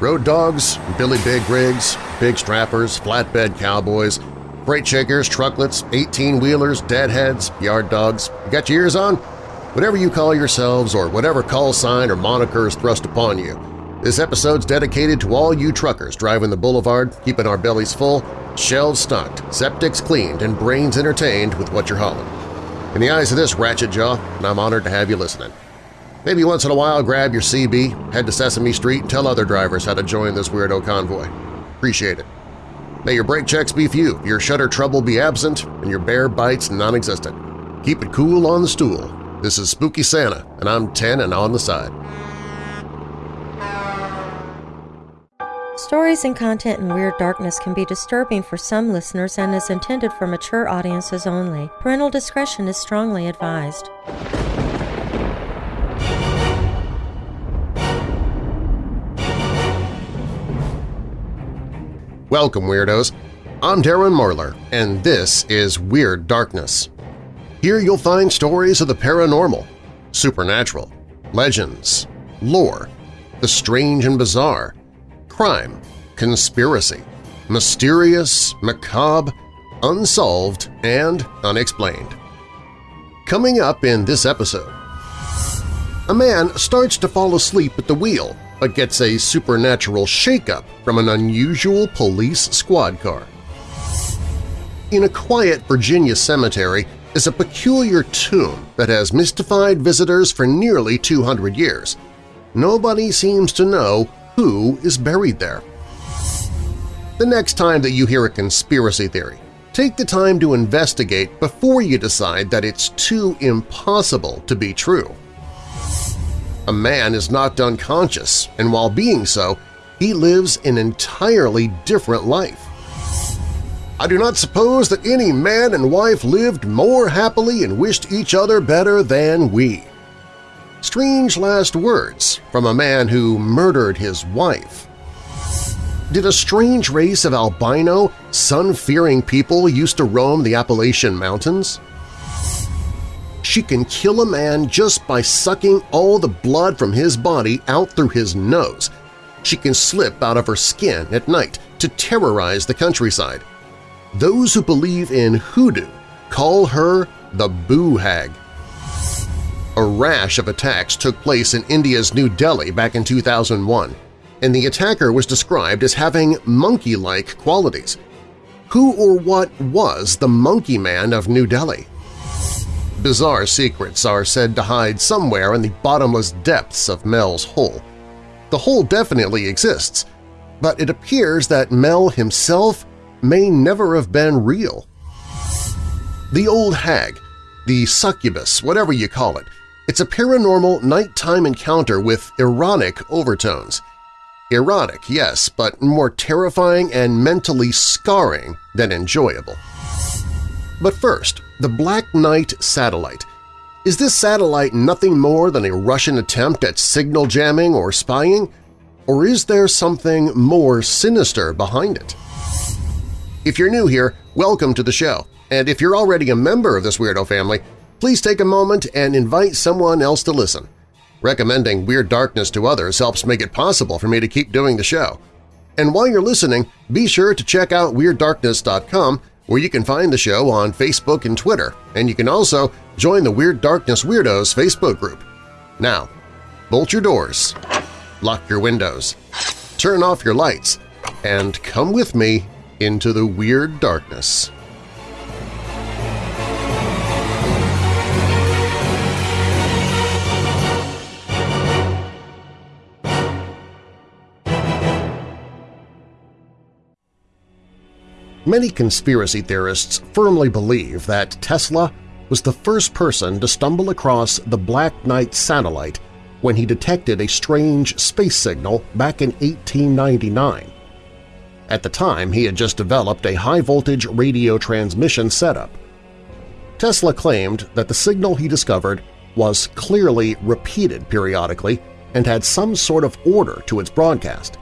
Road dogs, Billy Big rigs, big strappers, flatbed cowboys, freight shakers, trucklets, 18-wheelers, deadheads, yard dogs. You got your ears on? Whatever you call yourselves or whatever call sign or moniker is thrust upon you, this episode's dedicated to all you truckers driving the boulevard, keeping our bellies full, shelves stocked, septics cleaned, and brains entertained with what you're hauling. In the eyes of this ratchet jaw, I'm honored to have you listening. Maybe once in a while grab your CB, head to Sesame Street, and tell other drivers how to join this weirdo convoy. Appreciate it. May your brake checks be few, your shutter trouble be absent, and your bear bites non-existent. Keep it cool on the stool. This is Spooky Santa, and I'm 10 and on the side. Stories and content in Weird Darkness can be disturbing for some listeners and is intended for mature audiences only. Parental discretion is strongly advised. Welcome, Weirdos! I'm Darren Marlar, and this is Weird Darkness. Here you'll find stories of the paranormal, supernatural, legends, lore, the strange and bizarre, crime, conspiracy, mysterious, macabre, unsolved, and unexplained. Coming up in this episode, a man starts to fall asleep at the wheel but gets a supernatural shakeup from an unusual police squad car. In a quiet Virginia cemetery is a peculiar tomb that has mystified visitors for nearly 200 years. Nobody seems to know who is buried there. The next time that you hear a conspiracy theory, take the time to investigate before you decide that it's too impossible to be true. A man is knocked unconscious, and while being so, he lives an entirely different life. I do not suppose that any man and wife lived more happily and wished each other better than we. Strange last words from a man who murdered his wife. Did a strange race of albino, sun-fearing people used to roam the Appalachian Mountains? She can kill a man just by sucking all the blood from his body out through his nose. She can slip out of her skin at night to terrorize the countryside. Those who believe in hoodoo call her the Boo Hag. A rash of attacks took place in India's New Delhi back in 2001, and the attacker was described as having monkey-like qualities. Who or what was the Monkey Man of New Delhi? Bizarre secrets are said to hide somewhere in the bottomless depths of Mel's hole. The hole definitely exists, but it appears that Mel himself may never have been real. The Old Hag, the succubus, whatever you call it, it's a paranormal nighttime encounter with erotic overtones. Erotic, yes, but more terrifying and mentally scarring than enjoyable. But first, the Black Knight satellite. Is this satellite nothing more than a Russian attempt at signal jamming or spying? Or is there something more sinister behind it? If you're new here, welcome to the show, and if you're already a member of this Weirdo family, please take a moment and invite someone else to listen. Recommending Weird Darkness to others helps make it possible for me to keep doing the show. And while you're listening, be sure to check out WeirdDarkness.com where you can find the show on Facebook and Twitter, and you can also join the Weird Darkness Weirdos Facebook group. Now, bolt your doors, lock your windows, turn off your lights, and come with me into the Weird Darkness. Many conspiracy theorists firmly believe that Tesla was the first person to stumble across the Black Knight satellite when he detected a strange space signal back in 1899. At the time, he had just developed a high-voltage radio transmission setup. Tesla claimed that the signal he discovered was clearly repeated periodically and had some sort of order to its broadcast.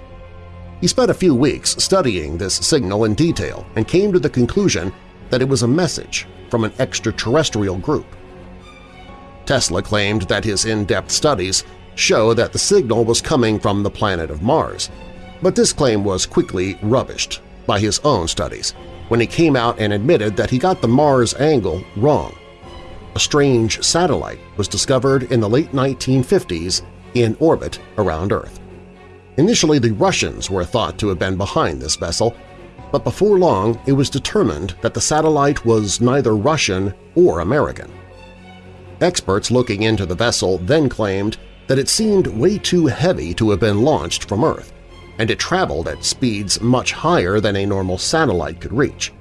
He spent a few weeks studying this signal in detail and came to the conclusion that it was a message from an extraterrestrial group. Tesla claimed that his in-depth studies show that the signal was coming from the planet of Mars, But this claim was quickly rubbished by his own studies when he came out and admitted that he got the Mars angle wrong. A strange satellite was discovered in the late 1950s in orbit around Earth. Initially, the Russians were thought to have been behind this vessel, but before long it was determined that the satellite was neither Russian or American. Experts looking into the vessel then claimed that it seemed way too heavy to have been launched from Earth, and it traveled at speeds much higher than a normal satellite could reach.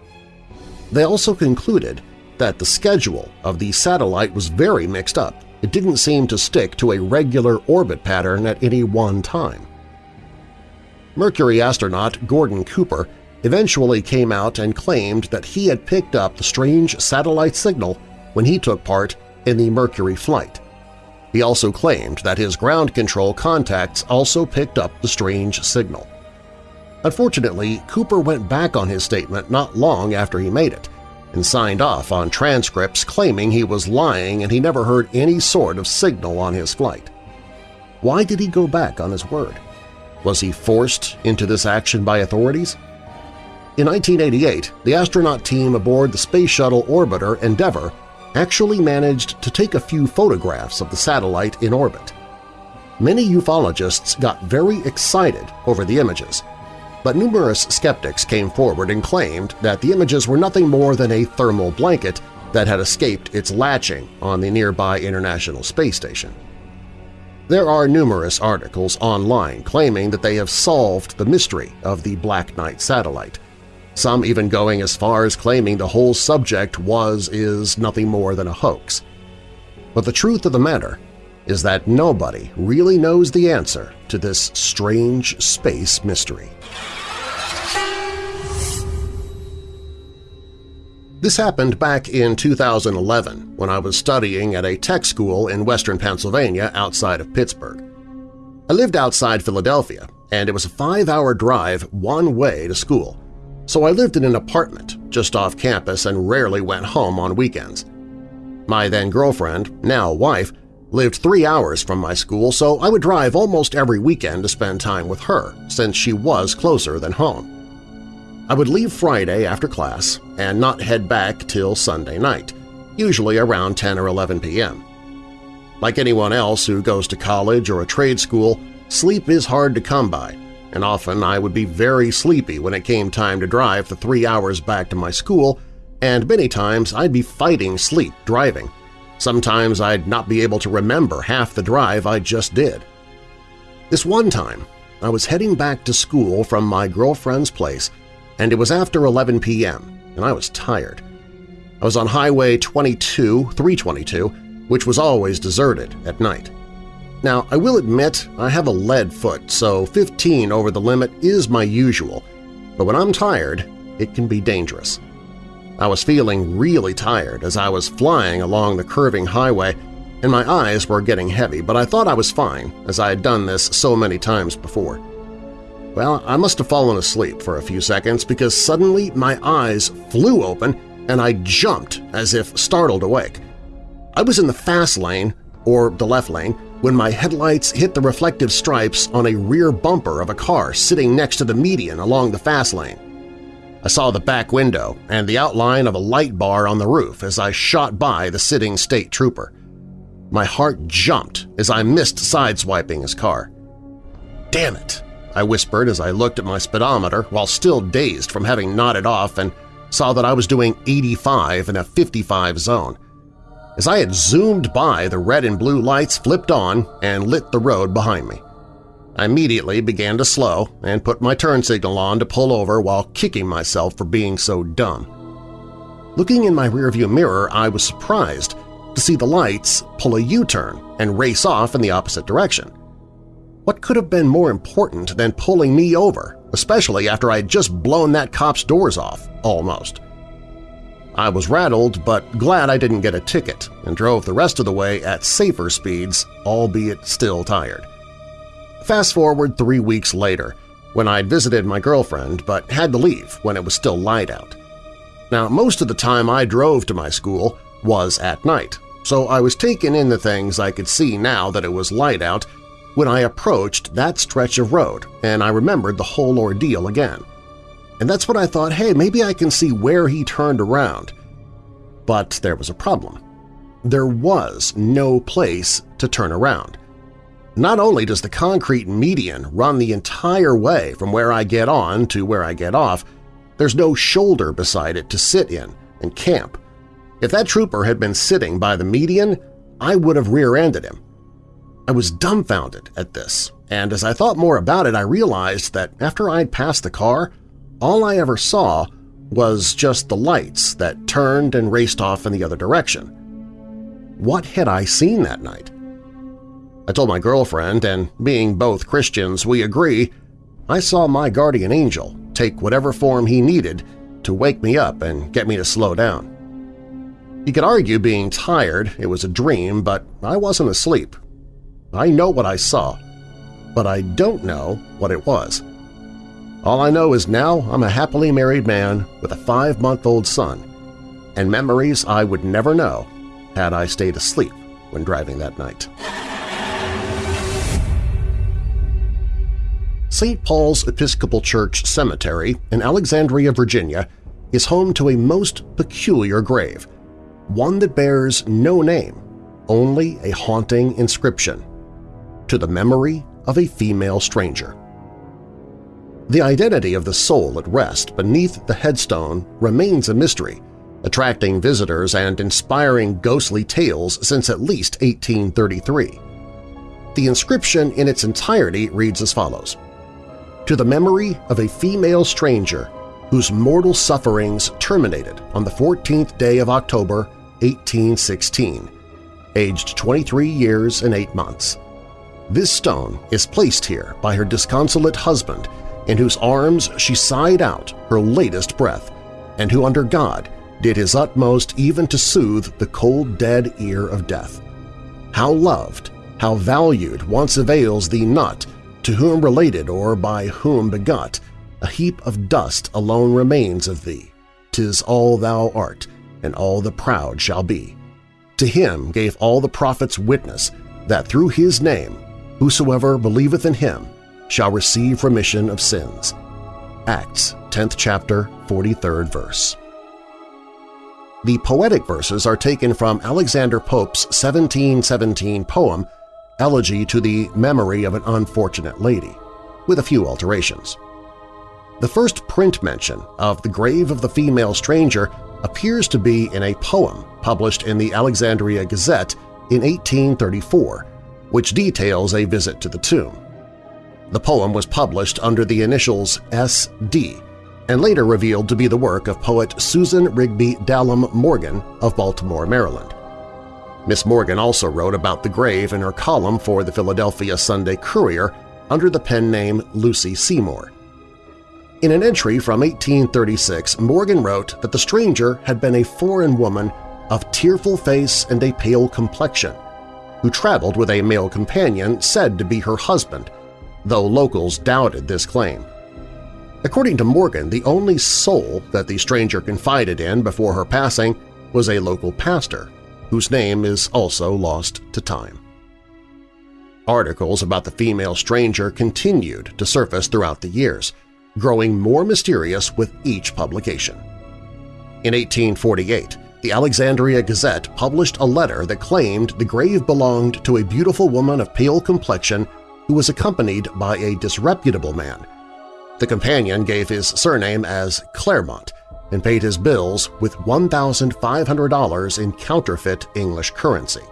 They also concluded that the schedule of the satellite was very mixed up. It didn't seem to stick to a regular orbit pattern at any one time. Mercury astronaut Gordon Cooper eventually came out and claimed that he had picked up the strange satellite signal when he took part in the Mercury flight. He also claimed that his ground control contacts also picked up the strange signal. Unfortunately, Cooper went back on his statement not long after he made it and signed off on transcripts claiming he was lying and he never heard any sort of signal on his flight. Why did he go back on his word? Was he forced into this action by authorities? In 1988, the astronaut team aboard the Space Shuttle orbiter Endeavour actually managed to take a few photographs of the satellite in orbit. Many ufologists got very excited over the images, but numerous skeptics came forward and claimed that the images were nothing more than a thermal blanket that had escaped its latching on the nearby International Space Station. There are numerous articles online claiming that they have solved the mystery of the Black Knight satellite, some even going as far as claiming the whole subject was-is nothing more than a hoax. But the truth of the matter is that nobody really knows the answer to this strange space mystery. This happened back in 2011 when I was studying at a tech school in western Pennsylvania outside of Pittsburgh. I lived outside Philadelphia, and it was a five-hour drive one way to school, so I lived in an apartment just off campus and rarely went home on weekends. My then-girlfriend, now wife, lived three hours from my school, so I would drive almost every weekend to spend time with her, since she was closer than home. I would leave Friday after class and not head back till Sunday night, usually around 10 or 11 p.m. Like anyone else who goes to college or a trade school, sleep is hard to come by, and often I would be very sleepy when it came time to drive the three hours back to my school, and many times I'd be fighting sleep driving. Sometimes I'd not be able to remember half the drive I just did. This one time, I was heading back to school from my girlfriend's place, and it was after 11 p.m., and I was tired. I was on Highway 22, 322, which was always deserted at night. Now, I will admit I have a lead foot, so 15 over the limit is my usual, but when I'm tired, it can be dangerous. I was feeling really tired as I was flying along the curving highway, and my eyes were getting heavy, but I thought I was fine as I had done this so many times before. Well, I must have fallen asleep for a few seconds because suddenly my eyes flew open and I jumped as if startled awake. I was in the fast lane, or the left lane, when my headlights hit the reflective stripes on a rear bumper of a car sitting next to the median along the fast lane. I saw the back window and the outline of a light bar on the roof as I shot by the sitting state trooper. My heart jumped as I missed sideswiping his car. "'Damn it!' I whispered as I looked at my speedometer while still dazed from having nodded off and saw that I was doing 85 in a 55 zone. As I had zoomed by, the red and blue lights flipped on and lit the road behind me. I immediately began to slow and put my turn signal on to pull over while kicking myself for being so dumb. Looking in my rearview mirror, I was surprised to see the lights pull a U-turn and race off in the opposite direction. What could have been more important than pulling me over, especially after I had just blown that cop's doors off, almost? I was rattled but glad I didn't get a ticket and drove the rest of the way at safer speeds, albeit still tired. Fast forward three weeks later, when I'd visited my girlfriend but had to leave when it was still light out. Now, most of the time I drove to my school was at night, so I was taking in the things I could see now that it was light out, when I approached that stretch of road and I remembered the whole ordeal again. And that's when I thought, hey, maybe I can see where he turned around. But there was a problem. There was no place to turn around. Not only does the concrete median run the entire way from where I get on to where I get off, there's no shoulder beside it to sit in and camp. If that trooper had been sitting by the median, I would have rear-ended him. I was dumbfounded at this, and as I thought more about it I realized that after I'd passed the car, all I ever saw was just the lights that turned and raced off in the other direction. What had I seen that night? I told my girlfriend, and being both Christians, we agree, I saw my guardian angel take whatever form he needed to wake me up and get me to slow down. You could argue being tired it was a dream, but I wasn't asleep. I know what I saw, but I don't know what it was. All I know is now I'm a happily married man with a five-month-old son, and memories I would never know had I stayed asleep when driving that night. St. Paul's Episcopal Church Cemetery in Alexandria, Virginia is home to a most peculiar grave, one that bears no name, only a haunting inscription, to the memory of a female stranger. The identity of the soul at rest beneath the headstone remains a mystery, attracting visitors and inspiring ghostly tales since at least 1833. The inscription in its entirety reads as follows, to the memory of a female stranger whose mortal sufferings terminated on the 14th day of October 1816, aged 23 years and 8 months. This stone is placed here by her disconsolate husband in whose arms she sighed out her latest breath and who under God did his utmost even to soothe the cold dead ear of death. How loved, how valued once avails thee not to whom related or by whom begot, a heap of dust alone remains of thee. Tis all thou art, and all the proud shall be. To him gave all the prophets witness that through his name whosoever believeth in him shall receive remission of sins. Acts 10th chapter 43rd verse. The poetic verses are taken from Alexander Pope's 1717 poem Elegy to the Memory of an Unfortunate Lady, with a few alterations. The first print mention of the grave of the female stranger appears to be in a poem published in the Alexandria Gazette in 1834, which details a visit to the tomb. The poem was published under the initials S.D. and later revealed to be the work of poet Susan Rigby Dallam Morgan of Baltimore, Maryland. Miss Morgan also wrote about the grave in her column for the Philadelphia Sunday Courier under the pen name Lucy Seymour. In an entry from 1836, Morgan wrote that the stranger had been a foreign woman of tearful face and a pale complexion, who traveled with a male companion said to be her husband, though locals doubted this claim. According to Morgan, the only soul that the stranger confided in before her passing was a local pastor, whose name is also lost to time. Articles about the female stranger continued to surface throughout the years, growing more mysterious with each publication. In 1848, the Alexandria Gazette published a letter that claimed the grave belonged to a beautiful woman of pale complexion who was accompanied by a disreputable man. The companion gave his surname as Claremont and paid his bills with $1,500 in counterfeit English currency.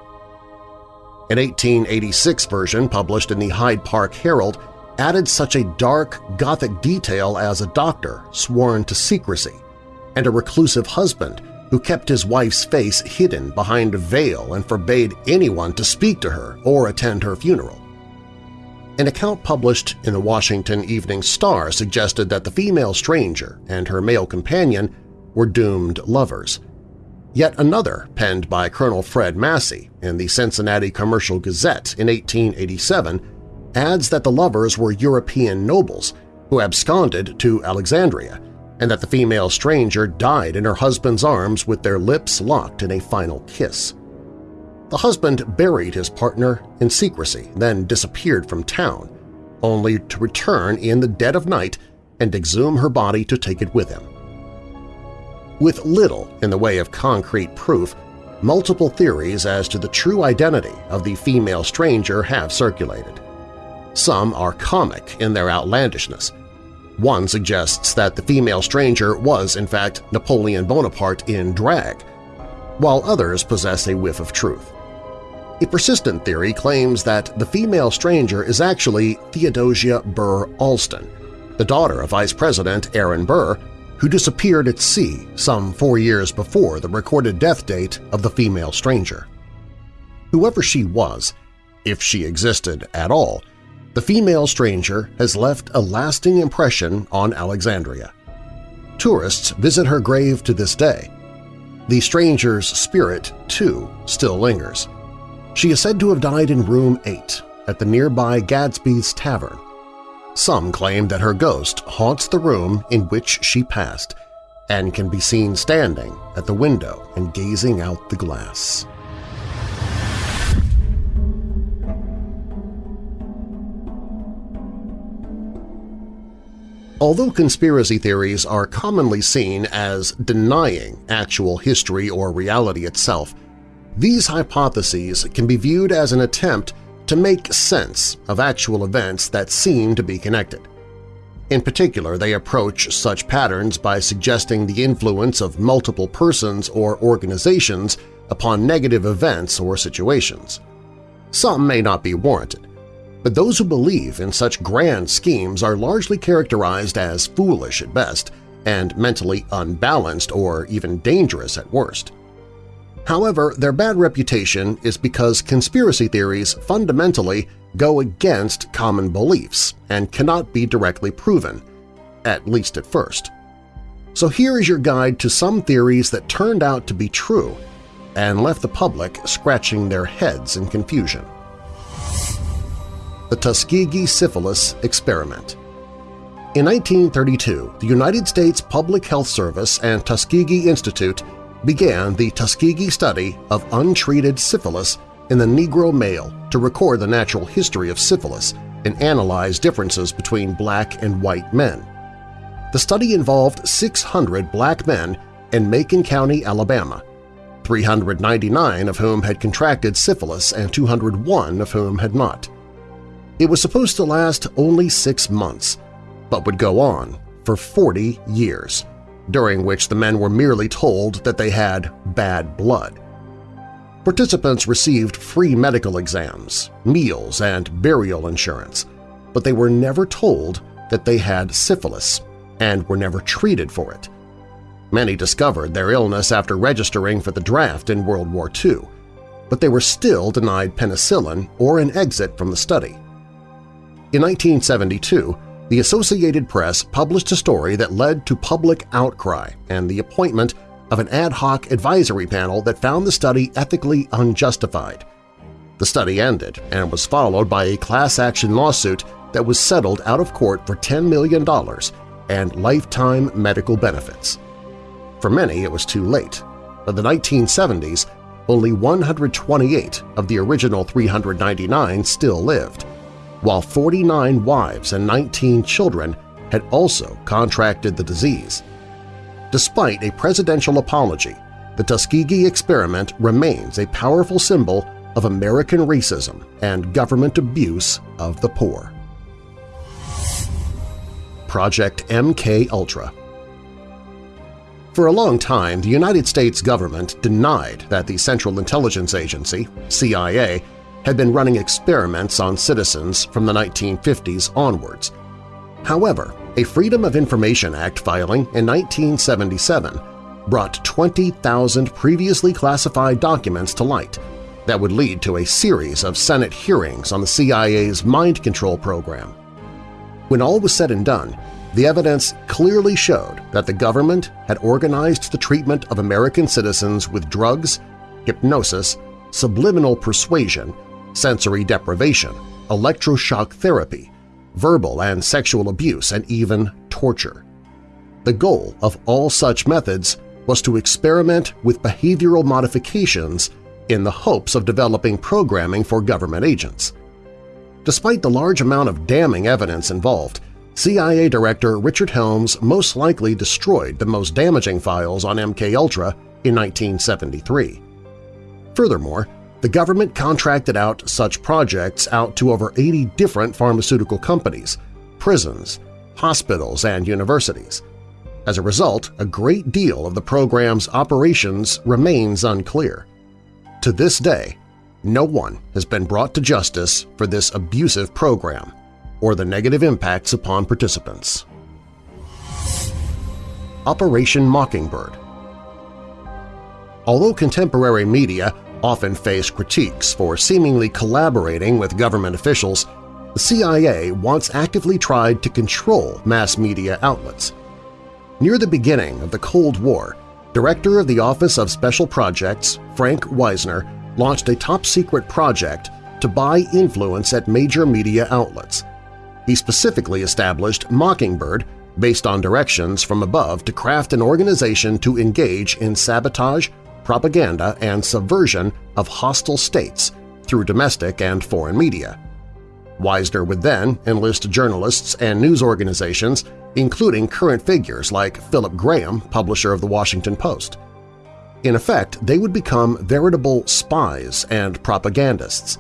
An 1886 version published in the Hyde Park Herald added such a dark, Gothic detail as a doctor sworn to secrecy and a reclusive husband who kept his wife's face hidden behind a veil and forbade anyone to speak to her or attend her funeral. An account published in the Washington Evening Star suggested that the female stranger and her male companion were doomed lovers. Yet another, penned by Colonel Fred Massey in the Cincinnati Commercial Gazette in 1887, adds that the lovers were European nobles who absconded to Alexandria and that the female stranger died in her husband's arms with their lips locked in a final kiss. The husband buried his partner in secrecy, then disappeared from town, only to return in the dead of night and exhume her body to take it with him. With little in the way of concrete proof, multiple theories as to the true identity of the female stranger have circulated. Some are comic in their outlandishness. One suggests that the female stranger was in fact Napoleon Bonaparte in drag, while others possess a whiff of truth. A persistent theory claims that the female stranger is actually Theodosia Burr Alston, the daughter of Vice President Aaron Burr, who disappeared at sea some four years before the recorded death date of the female stranger. Whoever she was, if she existed at all, the female stranger has left a lasting impression on Alexandria. Tourists visit her grave to this day. The stranger's spirit, too, still lingers. She is said to have died in room 8 at the nearby Gadsby's Tavern, some claim that her ghost haunts the room in which she passed and can be seen standing at the window and gazing out the glass. Although conspiracy theories are commonly seen as denying actual history or reality itself, these hypotheses can be viewed as an attempt to make sense of actual events that seem to be connected. In particular, they approach such patterns by suggesting the influence of multiple persons or organizations upon negative events or situations. Some may not be warranted, but those who believe in such grand schemes are largely characterized as foolish at best and mentally unbalanced or even dangerous at worst. However, their bad reputation is because conspiracy theories fundamentally go against common beliefs and cannot be directly proven, at least at first. So here is your guide to some theories that turned out to be true and left the public scratching their heads in confusion. The Tuskegee Syphilis Experiment In 1932, the United States Public Health Service and Tuskegee Institute began the Tuskegee study of untreated syphilis in the Negro male to record the natural history of syphilis and analyze differences between black and white men. The study involved 600 black men in Macon County, Alabama, 399 of whom had contracted syphilis and 201 of whom had not. It was supposed to last only six months, but would go on for 40 years during which the men were merely told that they had bad blood. Participants received free medical exams, meals, and burial insurance, but they were never told that they had syphilis and were never treated for it. Many discovered their illness after registering for the draft in World War II, but they were still denied penicillin or an exit from the study. In 1972, the Associated Press published a story that led to public outcry and the appointment of an ad hoc advisory panel that found the study ethically unjustified. The study ended and was followed by a class-action lawsuit that was settled out of court for $10 million and lifetime medical benefits. For many, it was too late. By the 1970s, only 128 of the original 399 still lived, while 49 wives and 19 children had also contracted the disease. Despite a presidential apology, the Tuskegee experiment remains a powerful symbol of American racism and government abuse of the poor. Project MK-Ultra For a long time, the United States government denied that the Central Intelligence Agency, CIA, had been running experiments on citizens from the 1950s onwards. However, a Freedom of Information Act filing in 1977 brought 20,000 previously classified documents to light that would lead to a series of Senate hearings on the CIA's mind control program. When all was said and done, the evidence clearly showed that the government had organized the treatment of American citizens with drugs, hypnosis, subliminal persuasion, sensory deprivation, electroshock therapy, verbal and sexual abuse, and even torture. The goal of all such methods was to experiment with behavioral modifications in the hopes of developing programming for government agents. Despite the large amount of damning evidence involved, CIA Director Richard Helms most likely destroyed the most damaging files on MKUltra in 1973. Furthermore, the government contracted out such projects out to over 80 different pharmaceutical companies, prisons, hospitals, and universities. As a result, a great deal of the program's operations remains unclear. To this day, no one has been brought to justice for this abusive program or the negative impacts upon participants. Operation Mockingbird Although contemporary media often face critiques for seemingly collaborating with government officials, the CIA once actively tried to control mass media outlets. Near the beginning of the Cold War, Director of the Office of Special Projects Frank Wisner launched a top-secret project to buy influence at major media outlets. He specifically established Mockingbird based on directions from above to craft an organization to engage in sabotage, propaganda, and subversion of hostile states through domestic and foreign media. Wisner would then enlist journalists and news organizations, including current figures like Philip Graham, publisher of The Washington Post. In effect, they would become veritable spies and propagandists.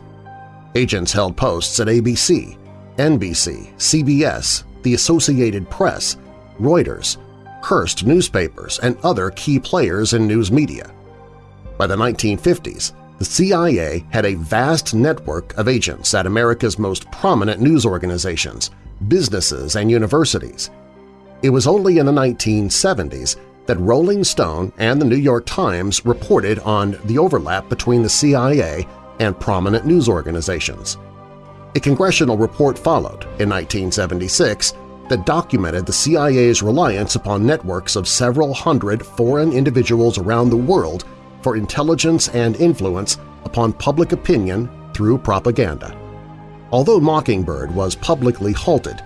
Agents held posts at ABC, NBC, CBS, the Associated Press, Reuters, Hearst newspapers, and other key players in news media. By the 1950s, the CIA had a vast network of agents at America's most prominent news organizations, businesses, and universities. It was only in the 1970s that Rolling Stone and the New York Times reported on the overlap between the CIA and prominent news organizations. A congressional report followed in 1976 that documented the CIA's reliance upon networks of several hundred foreign individuals around the world for intelligence and influence upon public opinion through propaganda. Although Mockingbird was publicly halted,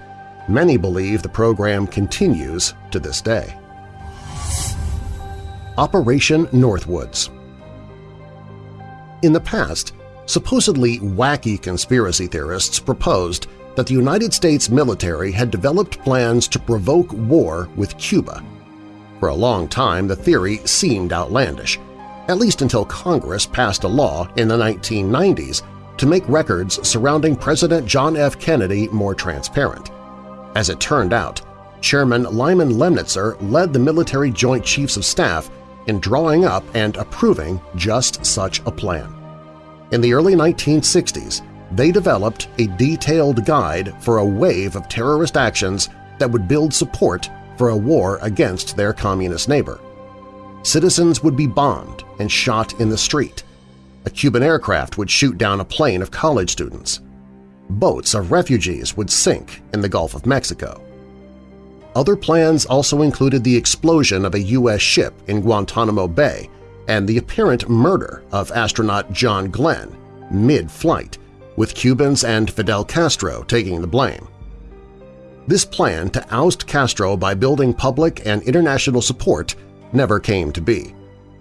many believe the program continues to this day. Operation Northwoods In the past, supposedly wacky conspiracy theorists proposed that the United States military had developed plans to provoke war with Cuba. For a long time, the theory seemed outlandish, at least until Congress passed a law in the 1990s to make records surrounding President John F. Kennedy more transparent. As it turned out, Chairman Lyman Lemnitzer led the Military Joint Chiefs of Staff in drawing up and approving just such a plan. In the early 1960s, they developed a detailed guide for a wave of terrorist actions that would build support for a war against their communist neighbor. Citizens would be bombed and shot in the street. A Cuban aircraft would shoot down a plane of college students. Boats of refugees would sink in the Gulf of Mexico. Other plans also included the explosion of a U.S. ship in Guantanamo Bay and the apparent murder of astronaut John Glenn mid-flight, with Cubans and Fidel Castro taking the blame. This plan to oust Castro by building public and international support never came to be.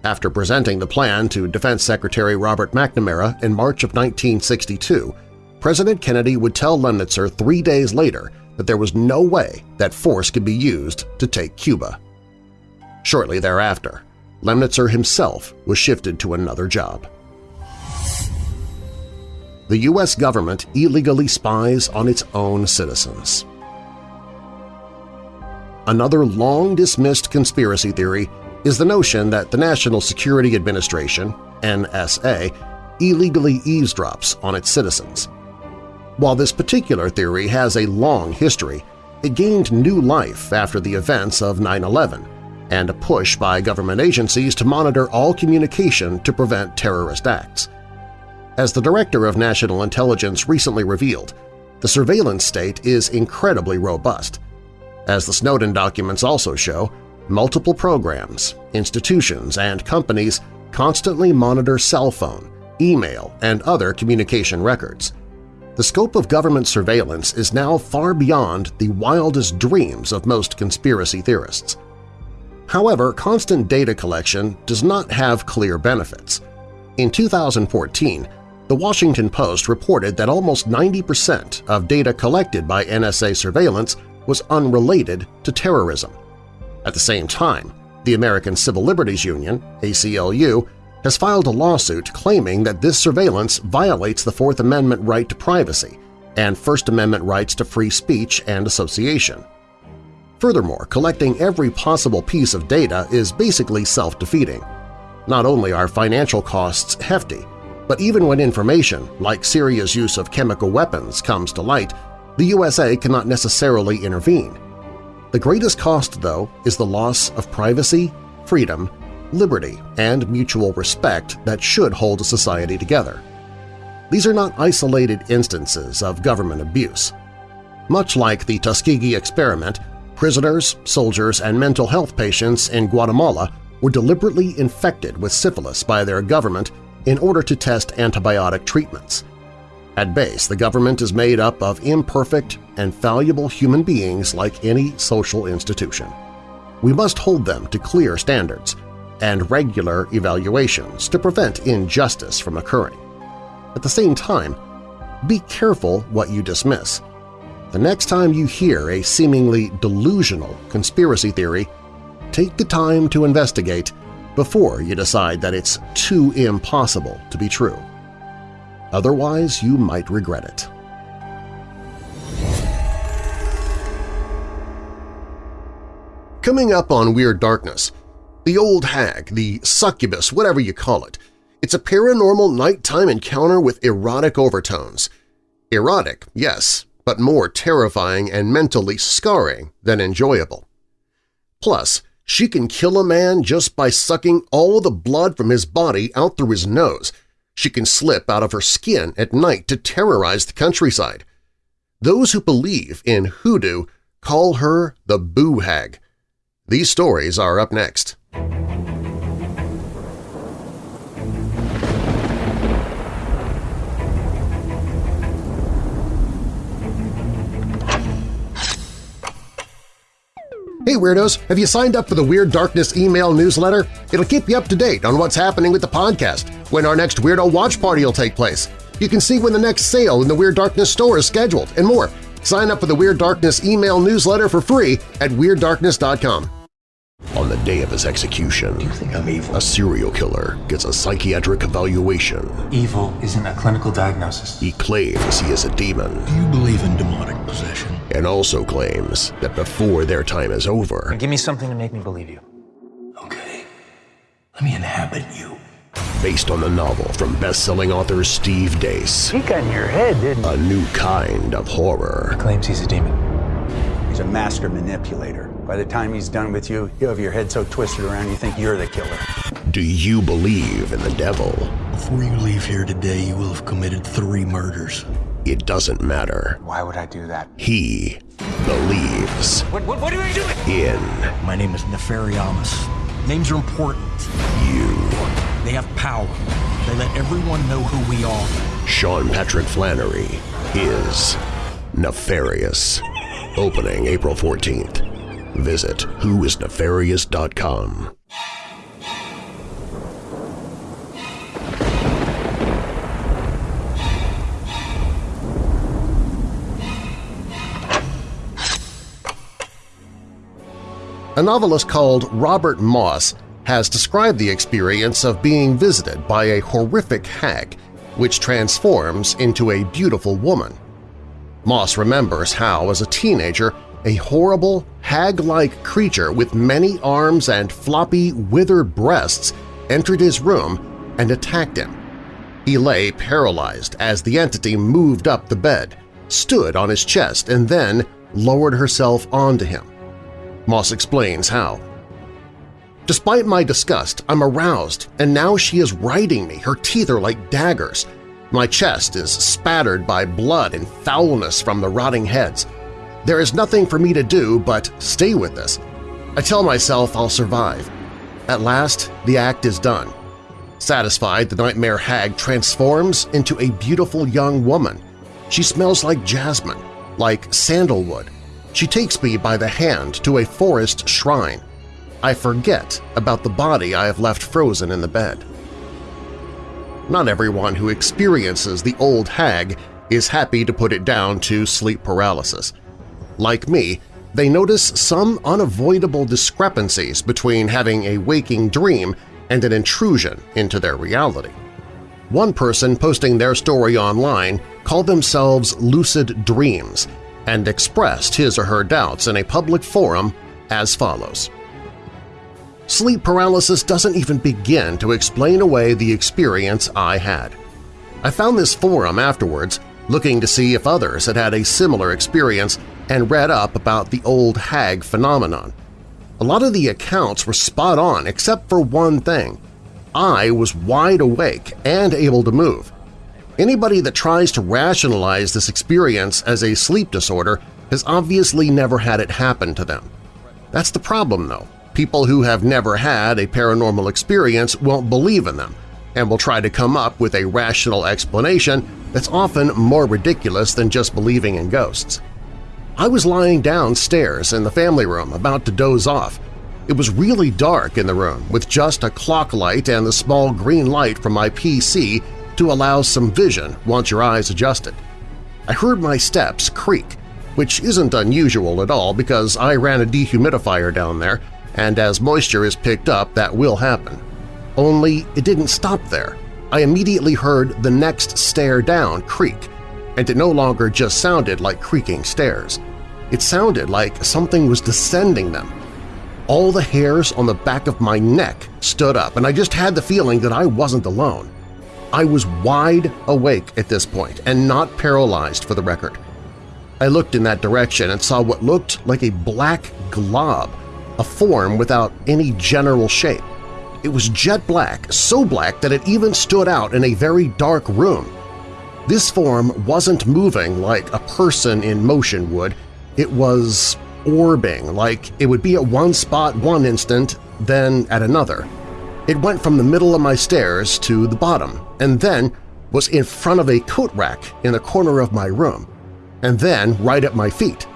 After presenting the plan to Defense Secretary Robert McNamara in March of 1962, President Kennedy would tell Lemnitzer three days later that there was no way that force could be used to take Cuba. Shortly thereafter, Lemnitzer himself was shifted to another job. The U.S. government illegally spies on its own citizens. Another long-dismissed conspiracy theory is the notion that the National Security Administration NSA, illegally eavesdrops on its citizens. While this particular theory has a long history, it gained new life after the events of 9-11 and a push by government agencies to monitor all communication to prevent terrorist acts. As the Director of National Intelligence recently revealed, the surveillance state is incredibly robust. As the Snowden documents also show, multiple programs, institutions, and companies constantly monitor cell phone, email, and other communication records. The scope of government surveillance is now far beyond the wildest dreams of most conspiracy theorists. However, constant data collection does not have clear benefits. In 2014, the Washington Post reported that almost 90% of data collected by NSA surveillance was unrelated to terrorism. At the same time, the American Civil Liberties Union, ACLU, has filed a lawsuit claiming that this surveillance violates the Fourth Amendment right to privacy and First Amendment rights to free speech and association. Furthermore, collecting every possible piece of data is basically self-defeating. Not only are financial costs hefty, but even when information, like Syria's use of chemical weapons, comes to light, the USA cannot necessarily intervene. The greatest cost, though, is the loss of privacy, freedom, liberty, and mutual respect that should hold a society together. These are not isolated instances of government abuse. Much like the Tuskegee experiment, prisoners, soldiers, and mental health patients in Guatemala were deliberately infected with syphilis by their government in order to test antibiotic treatments. At base, the government is made up of imperfect and fallible human beings like any social institution. We must hold them to clear standards and regular evaluations to prevent injustice from occurring. At the same time, be careful what you dismiss. The next time you hear a seemingly delusional conspiracy theory, take the time to investigate before you decide that it's too impossible to be true. Otherwise, you might regret it. Coming up on Weird Darkness, the old hag, the succubus, whatever you call it, it's a paranormal nighttime encounter with erotic overtones. Erotic, yes, but more terrifying and mentally scarring than enjoyable. Plus, she can kill a man just by sucking all the blood from his body out through his nose. She can slip out of her skin at night to terrorize the countryside. Those who believe in hoodoo call her the Boo Hag. These stories are up next. Hey Weirdos! Have you signed up for the Weird Darkness email newsletter? It'll keep you up to date on what's happening with the podcast, when our next Weirdo Watch Party will take place. You can see when the next sale in the Weird Darkness store is scheduled, and more. Sign up for the Weird Darkness email newsletter for free at WeirdDarkness.com. On the day of his execution, Do you think I'm evil? a serial killer gets a psychiatric evaluation. Evil isn't a clinical diagnosis. He claims he is a demon Do you believe in demonic possession? and also claims that before their time is over, Give me something to make me believe you. Okay. Let me inhabit you. Based on the novel from best-selling author Steve Deace, He got in your head, didn't he? a new kind of horror. Claims he's a demon. He's a master manipulator. By the time he's done with you, you have your head so twisted around you think you're the killer. Do you believe in the devil? Before you leave here today, you will have committed three murders. It doesn't matter. Why would I do that? He believes What, what, what are you doing? in My name is Nefariamus. Names are important. you. They have power. They let everyone know who we are. Sean Patrick Flanery is nefarious. Opening April 14th. Visit whoisnefarious.com. A novelist called Robert Moss has described the experience of being visited by a horrific hag which transforms into a beautiful woman. Moss remembers how, as a teenager, a horrible, hag-like creature with many arms and floppy, withered breasts entered his room and attacked him. He lay paralyzed as the entity moved up the bed, stood on his chest, and then lowered herself onto him. Moss explains how. Despite my disgust, I'm aroused, and now she is riding me. Her teeth are like daggers. My chest is spattered by blood and foulness from the rotting heads. There is nothing for me to do but stay with this. I tell myself I'll survive. At last, the act is done. Satisfied, the nightmare hag transforms into a beautiful young woman. She smells like jasmine, like sandalwood. She takes me by the hand to a forest shrine. I forget about the body I have left frozen in the bed. not everyone who experiences the old hag is happy to put it down to sleep paralysis. Like me, they notice some unavoidable discrepancies between having a waking dream and an intrusion into their reality. One person posting their story online called themselves Lucid Dreams and expressed his or her doubts in a public forum as follows. Sleep paralysis doesn't even begin to explain away the experience I had. I found this forum afterwards looking to see if others had had a similar experience and read up about the old hag phenomenon. A lot of the accounts were spot on except for one thing. I was wide awake and able to move. Anybody that tries to rationalize this experience as a sleep disorder has obviously never had it happen to them. That's the problem, though. People who have never had a paranormal experience won't believe in them and will try to come up with a rational explanation that's often more ridiculous than just believing in ghosts. I was lying downstairs in the family room about to doze off. It was really dark in the room with just a clock light and the small green light from my PC to allow some vision once your eyes adjusted. I heard my steps creak, which isn't unusual at all because I ran a dehumidifier down there and as moisture is picked up that will happen. Only it didn't stop there. I immediately heard the next stair down creak, and it no longer just sounded like creaking stairs. It sounded like something was descending them. All the hairs on the back of my neck stood up, and I just had the feeling that I wasn't alone. I was wide awake at this point and not paralyzed for the record. I looked in that direction and saw what looked like a black glob a form without any general shape. It was jet black, so black that it even stood out in a very dark room. This form wasn't moving like a person in motion would, it was orbing, like it would be at one spot one instant, then at another. It went from the middle of my stairs to the bottom, and then was in front of a coat rack in the corner of my room, and then right at my feet.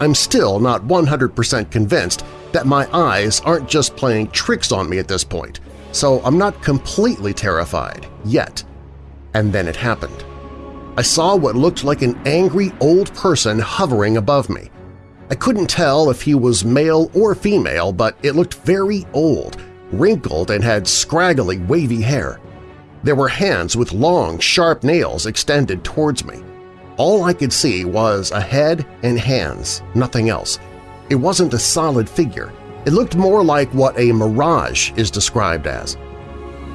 I'm still not 100% convinced that my eyes aren't just playing tricks on me at this point, so I'm not completely terrified yet. And then it happened. I saw what looked like an angry old person hovering above me. I couldn't tell if he was male or female, but it looked very old, wrinkled and had scraggly, wavy hair. There were hands with long, sharp nails extended towards me. All I could see was a head and hands, nothing else. It wasn't a solid figure. It looked more like what a mirage is described as.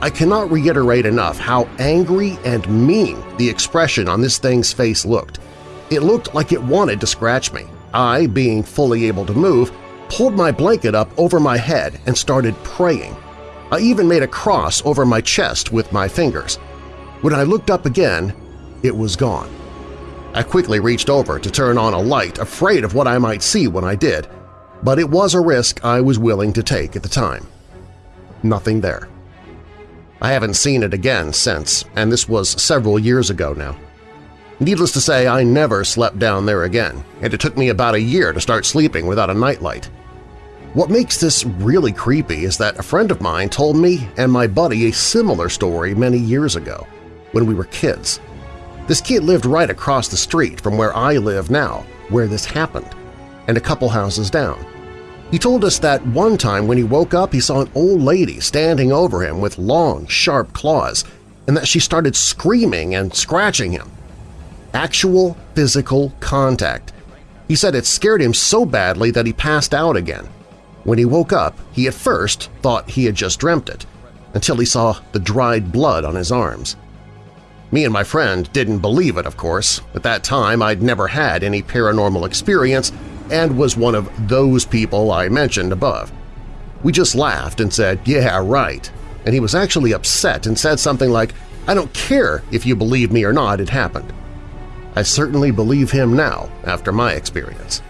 I cannot reiterate enough how angry and mean the expression on this thing's face looked. It looked like it wanted to scratch me. I, being fully able to move, pulled my blanket up over my head and started praying. I even made a cross over my chest with my fingers. When I looked up again, it was gone. I quickly reached over to turn on a light, afraid of what I might see when I did, but it was a risk I was willing to take at the time. Nothing there. I haven't seen it again since, and this was several years ago now. Needless to say, I never slept down there again, and it took me about a year to start sleeping without a nightlight. What makes this really creepy is that a friend of mine told me and my buddy a similar story many years ago, when we were kids. This kid lived right across the street from where I live now, where this happened, and a couple houses down. He told us that one time when he woke up he saw an old lady standing over him with long, sharp claws, and that she started screaming and scratching him. Actual physical contact. He said it scared him so badly that he passed out again. When he woke up, he at first thought he had just dreamt it, until he saw the dried blood on his arms. Me and my friend didn't believe it, of course. At that time, I'd never had any paranormal experience and was one of those people I mentioned above. We just laughed and said, yeah, right, and he was actually upset and said something like, I don't care if you believe me or not, it happened. I certainly believe him now after my experience.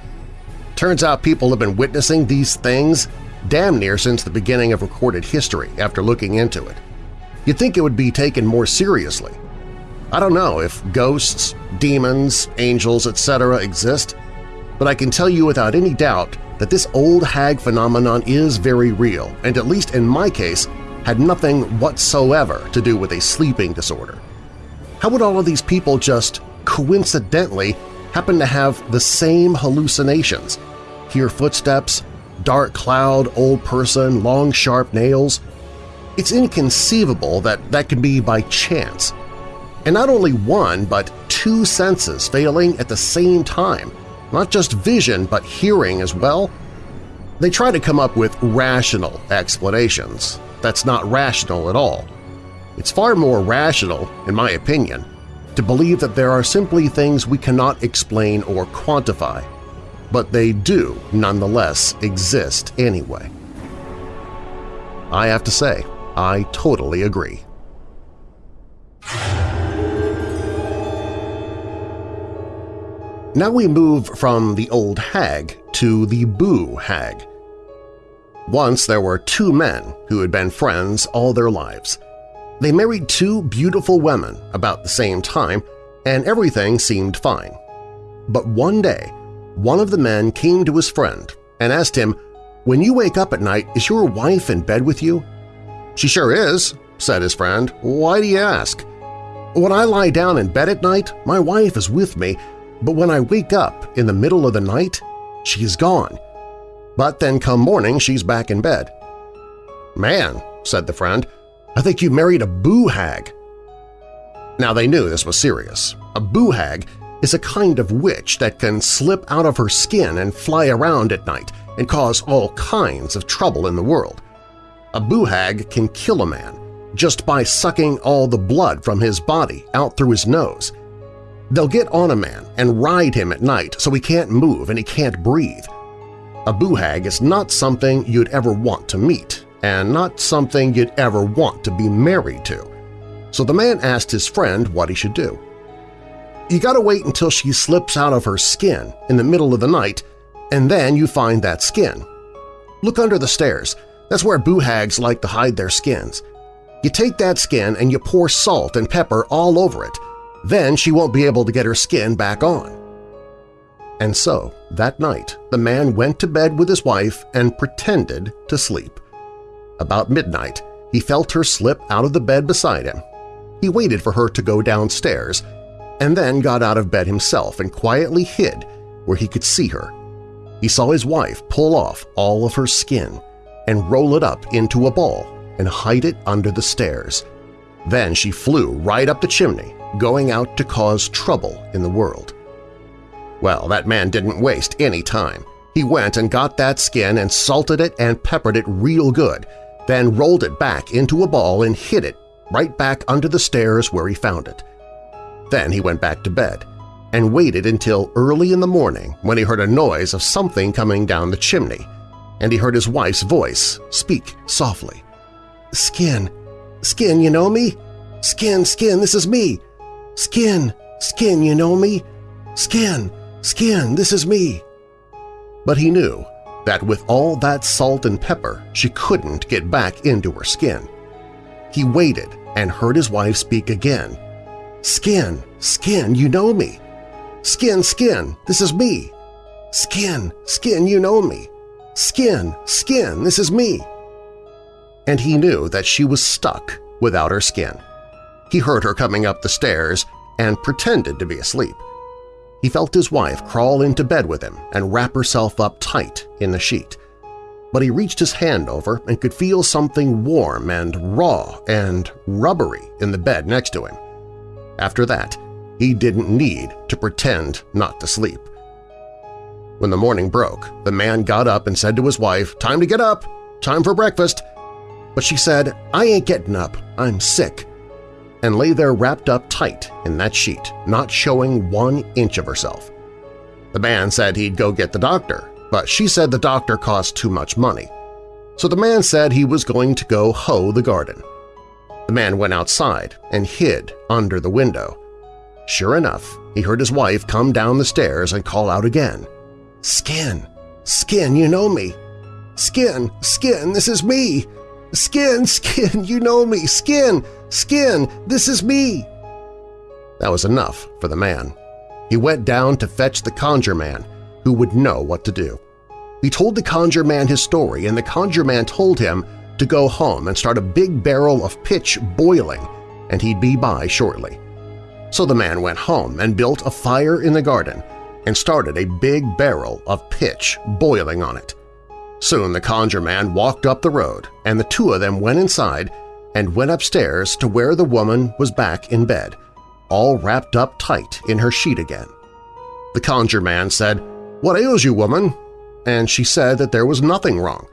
Turns out people have been witnessing these things damn near since the beginning of recorded history after looking into it. You'd think it would be taken more seriously, I don't know if ghosts, demons, angels, etc. exist, but I can tell you without any doubt that this old hag phenomenon is very real, and at least in my case, had nothing whatsoever to do with a sleeping disorder. How would all of these people just coincidentally happen to have the same hallucinations, hear footsteps, dark cloud, old person, long sharp nails? It's inconceivable that that could be by chance. And not only one, but two senses failing at the same time, not just vision but hearing as well? They try to come up with rational explanations. That's not rational at all. It's far more rational, in my opinion, to believe that there are simply things we cannot explain or quantify, but they do nonetheless exist anyway. I have to say, I totally agree. Now we move from the old hag to the boo hag. Once there were two men who had been friends all their lives. They married two beautiful women about the same time, and everything seemed fine. But one day, one of the men came to his friend and asked him, When you wake up at night, is your wife in bed with you? She sure is, said his friend. Why do you ask? When I lie down in bed at night, my wife is with me, but when I wake up in the middle of the night, she is gone. But then come morning, she's back in bed. Man, said the friend, I think you married a boo hag. Now they knew this was serious. A boo hag is a kind of witch that can slip out of her skin and fly around at night and cause all kinds of trouble in the world. A boo hag can kill a man just by sucking all the blood from his body out through his nose. They'll get on a man and ride him at night so he can't move and he can't breathe. A boo hag is not something you'd ever want to meet, and not something you'd ever want to be married to. So the man asked his friend what he should do. You gotta wait until she slips out of her skin in the middle of the night, and then you find that skin. Look under the stairs. That's where boo hags like to hide their skins. You take that skin and you pour salt and pepper all over it. Then she won't be able to get her skin back on. And so, that night, the man went to bed with his wife and pretended to sleep. About midnight, he felt her slip out of the bed beside him. He waited for her to go downstairs and then got out of bed himself and quietly hid where he could see her. He saw his wife pull off all of her skin and roll it up into a ball and hide it under the stairs. Then she flew right up the chimney, going out to cause trouble in the world. Well, that man didn't waste any time. He went and got that skin and salted it and peppered it real good, then rolled it back into a ball and hid it right back under the stairs where he found it. Then he went back to bed and waited until early in the morning when he heard a noise of something coming down the chimney, and he heard his wife's voice speak softly. Skin, Skin, you know me? Skin, Skin, this is me! Skin, Skin, you know me? Skin, Skin, this is me! But he knew that with all that salt and pepper she couldn't get back into her skin. He waited and heard his wife speak again. Skin, Skin, you know me! Skin, Skin, this is me! Skin, Skin, you know me! Skin, Skin, this is me! And he knew that she was stuck without her skin. He heard her coming up the stairs and pretended to be asleep. He felt his wife crawl into bed with him and wrap herself up tight in the sheet. But he reached his hand over and could feel something warm and raw and rubbery in the bed next to him. After that, he didn't need to pretend not to sleep. When the morning broke, the man got up and said to his wife, Time to get up! Time for breakfast! But she said, I ain't getting up, I'm sick, and lay there wrapped up tight in that sheet, not showing one inch of herself. The man said he'd go get the doctor, but she said the doctor cost too much money. So the man said he was going to go hoe the garden. The man went outside and hid under the window. Sure enough, he heard his wife come down the stairs and call out again, Skin! Skin, you know me! Skin! Skin, this is me! Skin! Skin, you know me! Skin! Skin, this is me! That was enough for the man. He went down to fetch the conjure man, who would know what to do. He told the conjure man his story, and the conjure man told him to go home and start a big barrel of pitch boiling, and he'd be by shortly. So the man went home and built a fire in the garden and started a big barrel of pitch boiling on it. Soon the conjure man walked up the road, and the two of them went inside and went upstairs to where the woman was back in bed, all wrapped up tight in her sheet again. The conjure man said, "'What ails you, woman?' and she said that there was nothing wrong.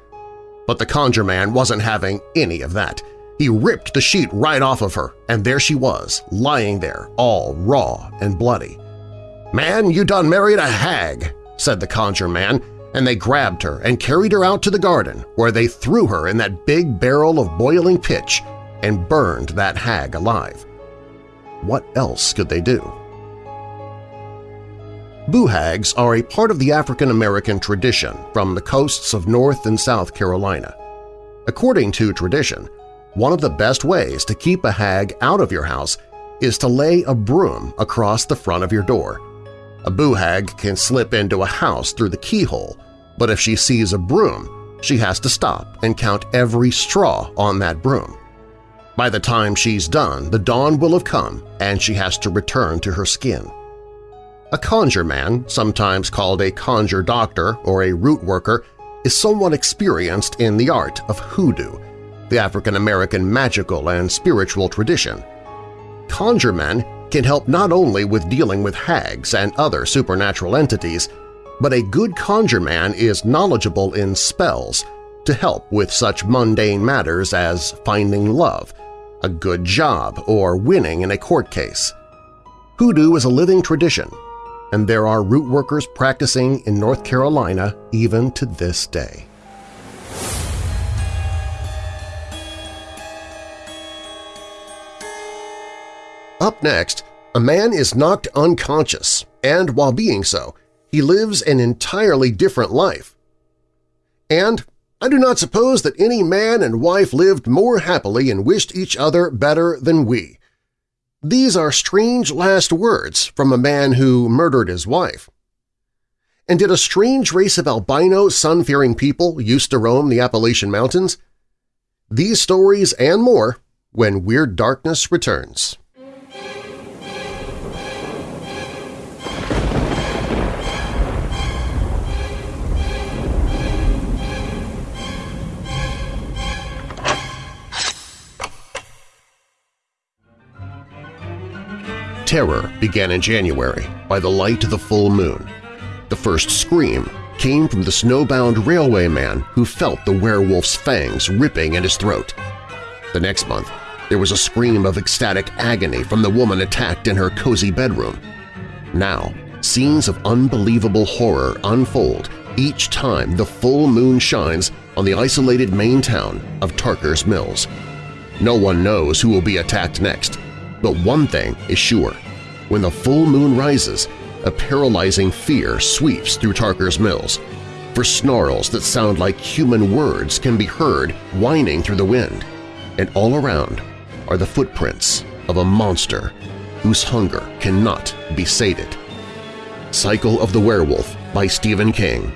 But the conjure man wasn't having any of that. He ripped the sheet right off of her, and there she was, lying there, all raw and bloody. "'Man, you done married a hag,' said the conjure man, and they grabbed her and carried her out to the garden where they threw her in that big barrel of boiling pitch and burned that hag alive. What else could they do? Boo hags are a part of the African-American tradition from the coasts of North and South Carolina. According to tradition, one of the best ways to keep a hag out of your house is to lay a broom across the front of your door. A boo hag can slip into a house through the keyhole, but if she sees a broom, she has to stop and count every straw on that broom. By the time she's done, the dawn will have come and she has to return to her skin. A conjure man, sometimes called a conjure doctor or a root worker, is somewhat experienced in the art of hoodoo, the African-American magical and spiritual tradition. Conjure men can help not only with dealing with hags and other supernatural entities, but a good conjure man is knowledgeable in spells to help with such mundane matters as finding love, a good job, or winning in a court case. Hoodoo is a living tradition, and there are root workers practicing in North Carolina even to this day. Up next, a man is knocked unconscious, and while being so, he lives an entirely different life. And I do not suppose that any man and wife lived more happily and wished each other better than we. These are strange last words from a man who murdered his wife. And did a strange race of albino, sun-fearing people used to roam the Appalachian Mountains? These stories and more when Weird Darkness returns. Terror began in January by the light of the full moon. The first scream came from the snowbound railway man who felt the werewolf's fangs ripping at his throat. The next month, there was a scream of ecstatic agony from the woman attacked in her cozy bedroom. Now, scenes of unbelievable horror unfold each time the full moon shines on the isolated Maine town of Tarker's Mills. No one knows who will be attacked next, but one thing is sure. When the full moon rises, a paralyzing fear sweeps through Tarker's Mills, for snarls that sound like human words can be heard whining through the wind, and all around are the footprints of a monster whose hunger cannot be sated. Cycle of the Werewolf by Stephen King.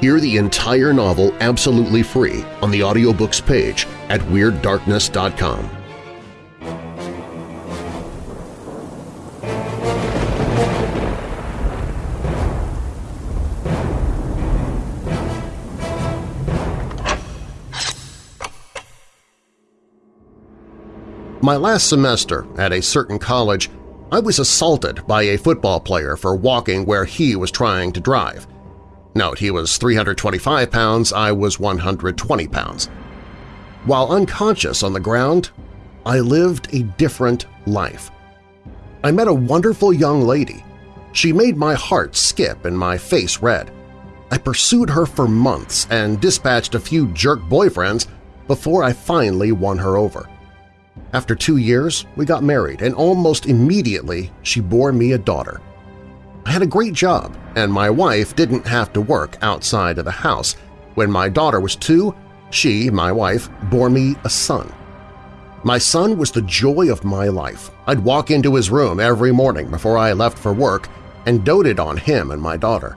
Hear the entire novel absolutely free on the audiobooks page at WeirdDarkness.com. My last semester at a certain college, I was assaulted by a football player for walking where he was trying to drive. Note, he was 325 pounds, I was 120 pounds. While unconscious on the ground, I lived a different life. I met a wonderful young lady. She made my heart skip and my face red. I pursued her for months and dispatched a few jerk boyfriends before I finally won her over. After two years, we got married, and almost immediately she bore me a daughter. I had a great job, and my wife didn't have to work outside of the house. When my daughter was two, she, my wife, bore me a son. My son was the joy of my life. I'd walk into his room every morning before I left for work and doted on him and my daughter.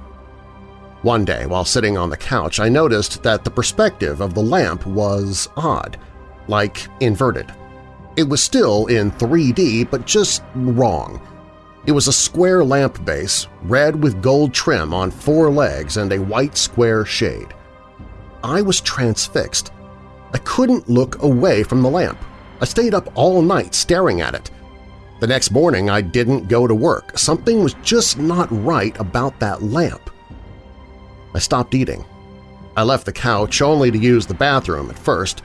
One day, while sitting on the couch, I noticed that the perspective of the lamp was odd, like inverted. It was still in 3D, but just wrong. It was a square lamp base, red with gold trim on four legs and a white square shade. I was transfixed. I couldn't look away from the lamp. I stayed up all night staring at it. The next morning I didn't go to work. Something was just not right about that lamp. I stopped eating. I left the couch only to use the bathroom at first.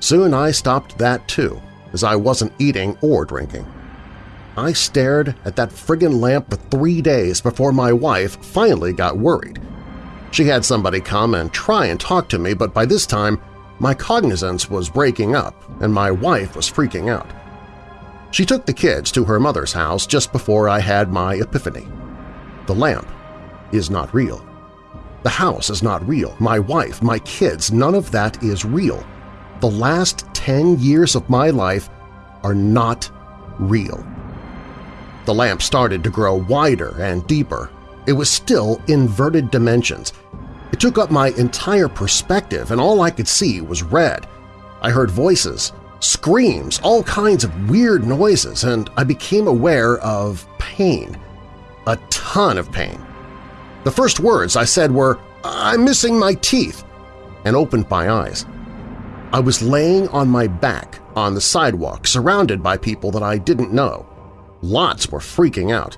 Soon I stopped that too, as I wasn't eating or drinking. I stared at that friggin' lamp for three days before my wife finally got worried. She had somebody come and try and talk to me, but by this time my cognizance was breaking up and my wife was freaking out. She took the kids to her mother's house just before I had my epiphany. The lamp is not real. The house is not real. My wife, my kids, none of that is real. The last 10 years of my life are not real. The lamp started to grow wider and deeper. It was still inverted dimensions. It took up my entire perspective and all I could see was red. I heard voices, screams, all kinds of weird noises, and I became aware of pain. A ton of pain. The first words I said were, I'm missing my teeth, and opened my eyes. I was laying on my back on the sidewalk surrounded by people that I didn't know. Lots were freaking out.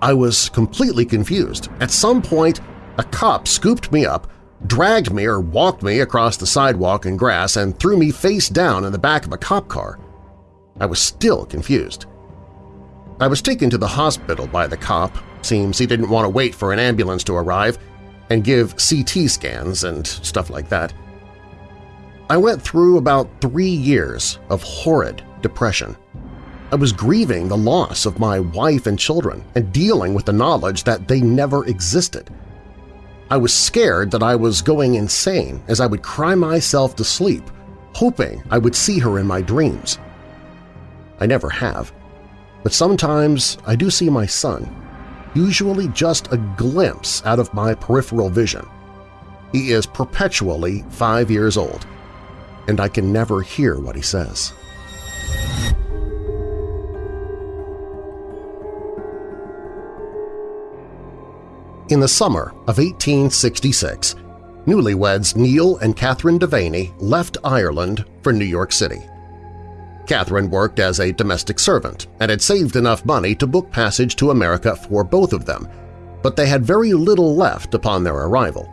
I was completely confused. At some point, a cop scooped me up, dragged me or walked me across the sidewalk and grass and threw me face down in the back of a cop car. I was still confused. I was taken to the hospital by the cop. Seems he didn't want to wait for an ambulance to arrive and give CT scans and stuff like that. I went through about three years of horrid depression. I was grieving the loss of my wife and children and dealing with the knowledge that they never existed. I was scared that I was going insane as I would cry myself to sleep, hoping I would see her in my dreams. I never have, but sometimes I do see my son, usually just a glimpse out of my peripheral vision. He is perpetually five years old, and I can never hear what he says. In the summer of 1866, newlyweds Neil and Catherine Devaney left Ireland for New York City. Catherine worked as a domestic servant and had saved enough money to book passage to America for both of them, but they had very little left upon their arrival.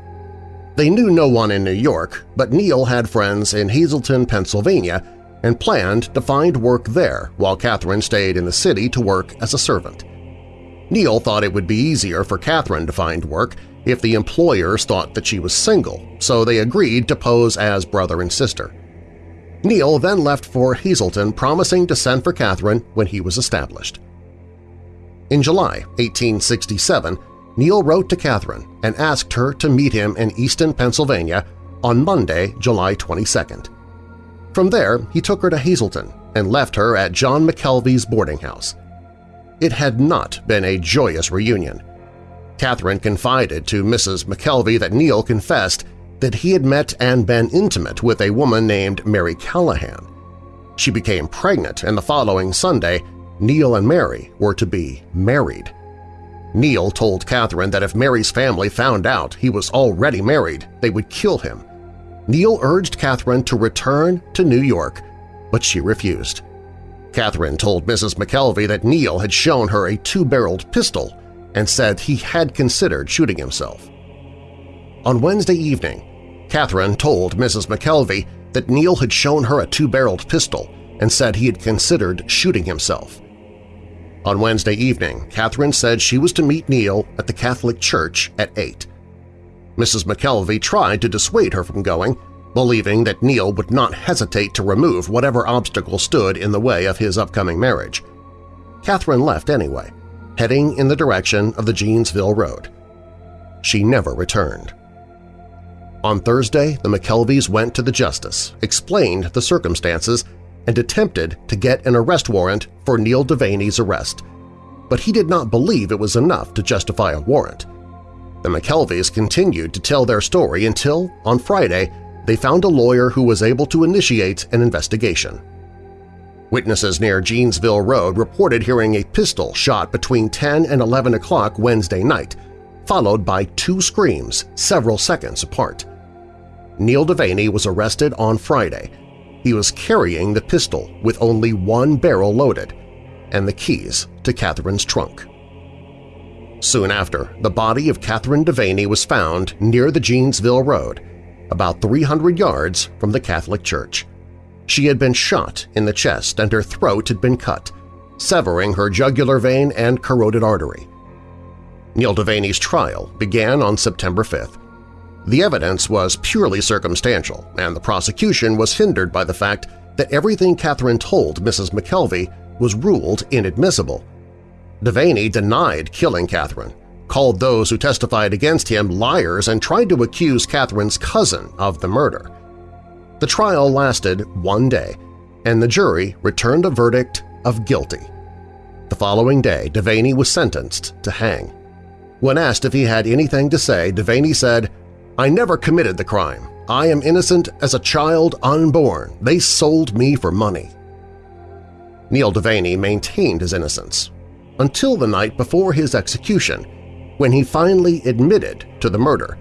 They knew no one in New York, but Neil had friends in Hazleton, Pennsylvania, and planned to find work there while Catherine stayed in the city to work as a servant. Neil thought it would be easier for Catherine to find work if the employers thought that she was single, so they agreed to pose as brother and sister. Neil then left for Hazleton promising to send for Catherine when he was established. In July 1867, Neil wrote to Catherine and asked her to meet him in Easton, Pennsylvania on Monday, July 22nd. From there, he took her to Hazleton and left her at John McKelvey's boarding house. It had not been a joyous reunion. Catherine confided to Mrs. McKelvey that Neil confessed that he had met and been intimate with a woman named Mary Callahan. She became pregnant, and the following Sunday, Neil and Mary were to be married. Neil told Catherine that if Mary's family found out he was already married, they would kill him. Neil urged Catherine to return to New York, but she refused. Catherine told Mrs. McKelvey that Neil had shown her a two-barreled pistol and said he had considered shooting himself. On Wednesday evening, Catherine told Mrs. McKelvey that Neil had shown her a two-barreled pistol and said he had considered shooting himself. On Wednesday evening, Catherine said she was to meet Neil at the Catholic Church at 8. Mrs. McKelvey tried to dissuade her from going, believing that Neil would not hesitate to remove whatever obstacle stood in the way of his upcoming marriage. Catherine left anyway, heading in the direction of the Jeansville Road. She never returned. On Thursday, the McKelveys went to the justice, explained the circumstances, and attempted to get an arrest warrant for Neil Devaney's arrest, but he did not believe it was enough to justify a warrant. The McKelveys continued to tell their story until, on Friday, they found a lawyer who was able to initiate an investigation. Witnesses near Jeansville Road reported hearing a pistol shot between 10 and 11 o'clock Wednesday night, followed by two screams several seconds apart. Neil Devaney was arrested on Friday. He was carrying the pistol with only one barrel loaded and the keys to Catherine's trunk. Soon after, the body of Catherine Devaney was found near the Jeansville Road, about 300 yards from the Catholic Church. She had been shot in the chest and her throat had been cut, severing her jugular vein and carotid artery. Neil Devaney's trial began on September 5th. The evidence was purely circumstantial, and the prosecution was hindered by the fact that everything Catherine told Mrs. McKelvey was ruled inadmissible. Devaney denied killing Catherine, called those who testified against him liars and tried to accuse Catherine's cousin of the murder. The trial lasted one day, and the jury returned a verdict of guilty. The following day, Devaney was sentenced to hang. When asked if he had anything to say, Devaney said, I never committed the crime. I am innocent as a child unborn. They sold me for money. Neil Devaney maintained his innocence until the night before his execution, when he finally admitted to the murder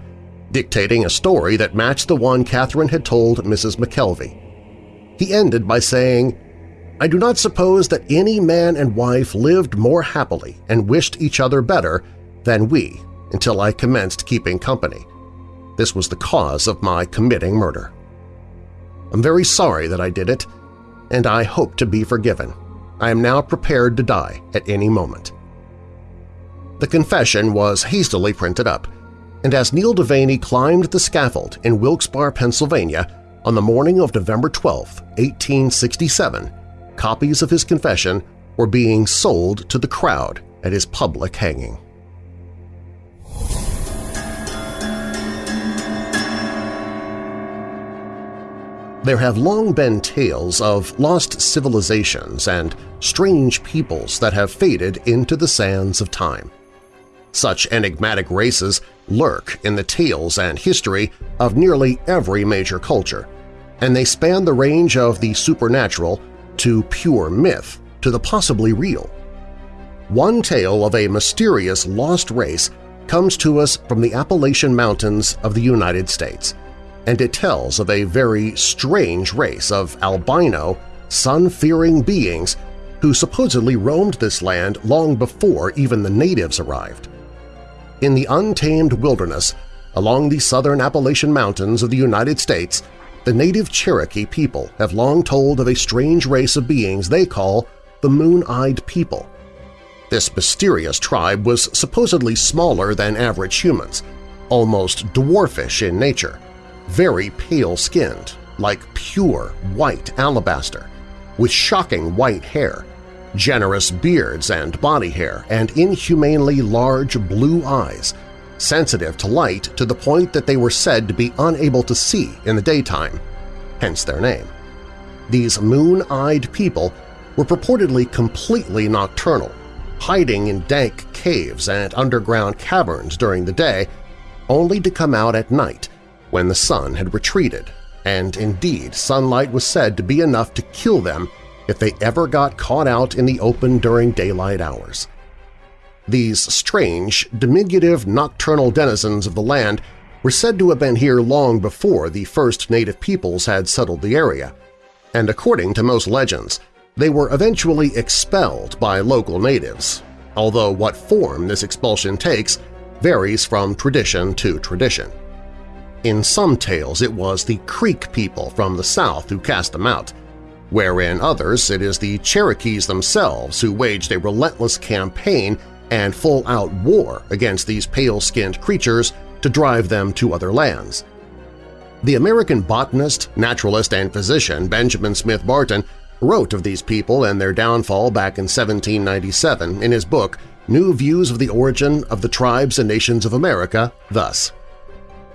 dictating a story that matched the one Catherine had told Mrs. McKelvey. He ended by saying, I do not suppose that any man and wife lived more happily and wished each other better than we until I commenced keeping company. This was the cause of my committing murder. I'm very sorry that I did it, and I hope to be forgiven. I am now prepared to die at any moment. The confession was hastily printed up, and as Neil Devaney climbed the scaffold in Wilkes-Barre, Pennsylvania on the morning of November 12, 1867, copies of his confession were being sold to the crowd at his public hanging. There have long been tales of lost civilizations and strange peoples that have faded into the sands of time. Such enigmatic races lurk in the tales and history of nearly every major culture, and they span the range of the supernatural to pure myth to the possibly real. One tale of a mysterious lost race comes to us from the Appalachian Mountains of the United States, and it tells of a very strange race of albino, sun-fearing beings who supposedly roamed this land long before even the natives arrived. In the untamed wilderness along the southern Appalachian Mountains of the United States, the native Cherokee people have long told of a strange race of beings they call the Moon-Eyed People. This mysterious tribe was supposedly smaller than average humans, almost dwarfish in nature, very pale-skinned, like pure white alabaster, with shocking white hair, generous beards and body hair, and inhumanely large blue eyes, sensitive to light to the point that they were said to be unable to see in the daytime, hence their name. These moon-eyed people were purportedly completely nocturnal, hiding in dank caves and underground caverns during the day, only to come out at night when the sun had retreated, and indeed sunlight was said to be enough to kill them if they ever got caught out in the open during daylight hours. These strange, diminutive nocturnal denizens of the land were said to have been here long before the first native peoples had settled the area, and according to most legends, they were eventually expelled by local natives, although what form this expulsion takes varies from tradition to tradition. In some tales it was the Creek people from the south who cast them out, wherein others it is the Cherokees themselves who waged a relentless campaign and full-out war against these pale-skinned creatures to drive them to other lands. The American botanist, naturalist, and physician Benjamin Smith Barton wrote of these people and their downfall back in 1797 in his book New Views of the Origin of the Tribes and Nations of America thus.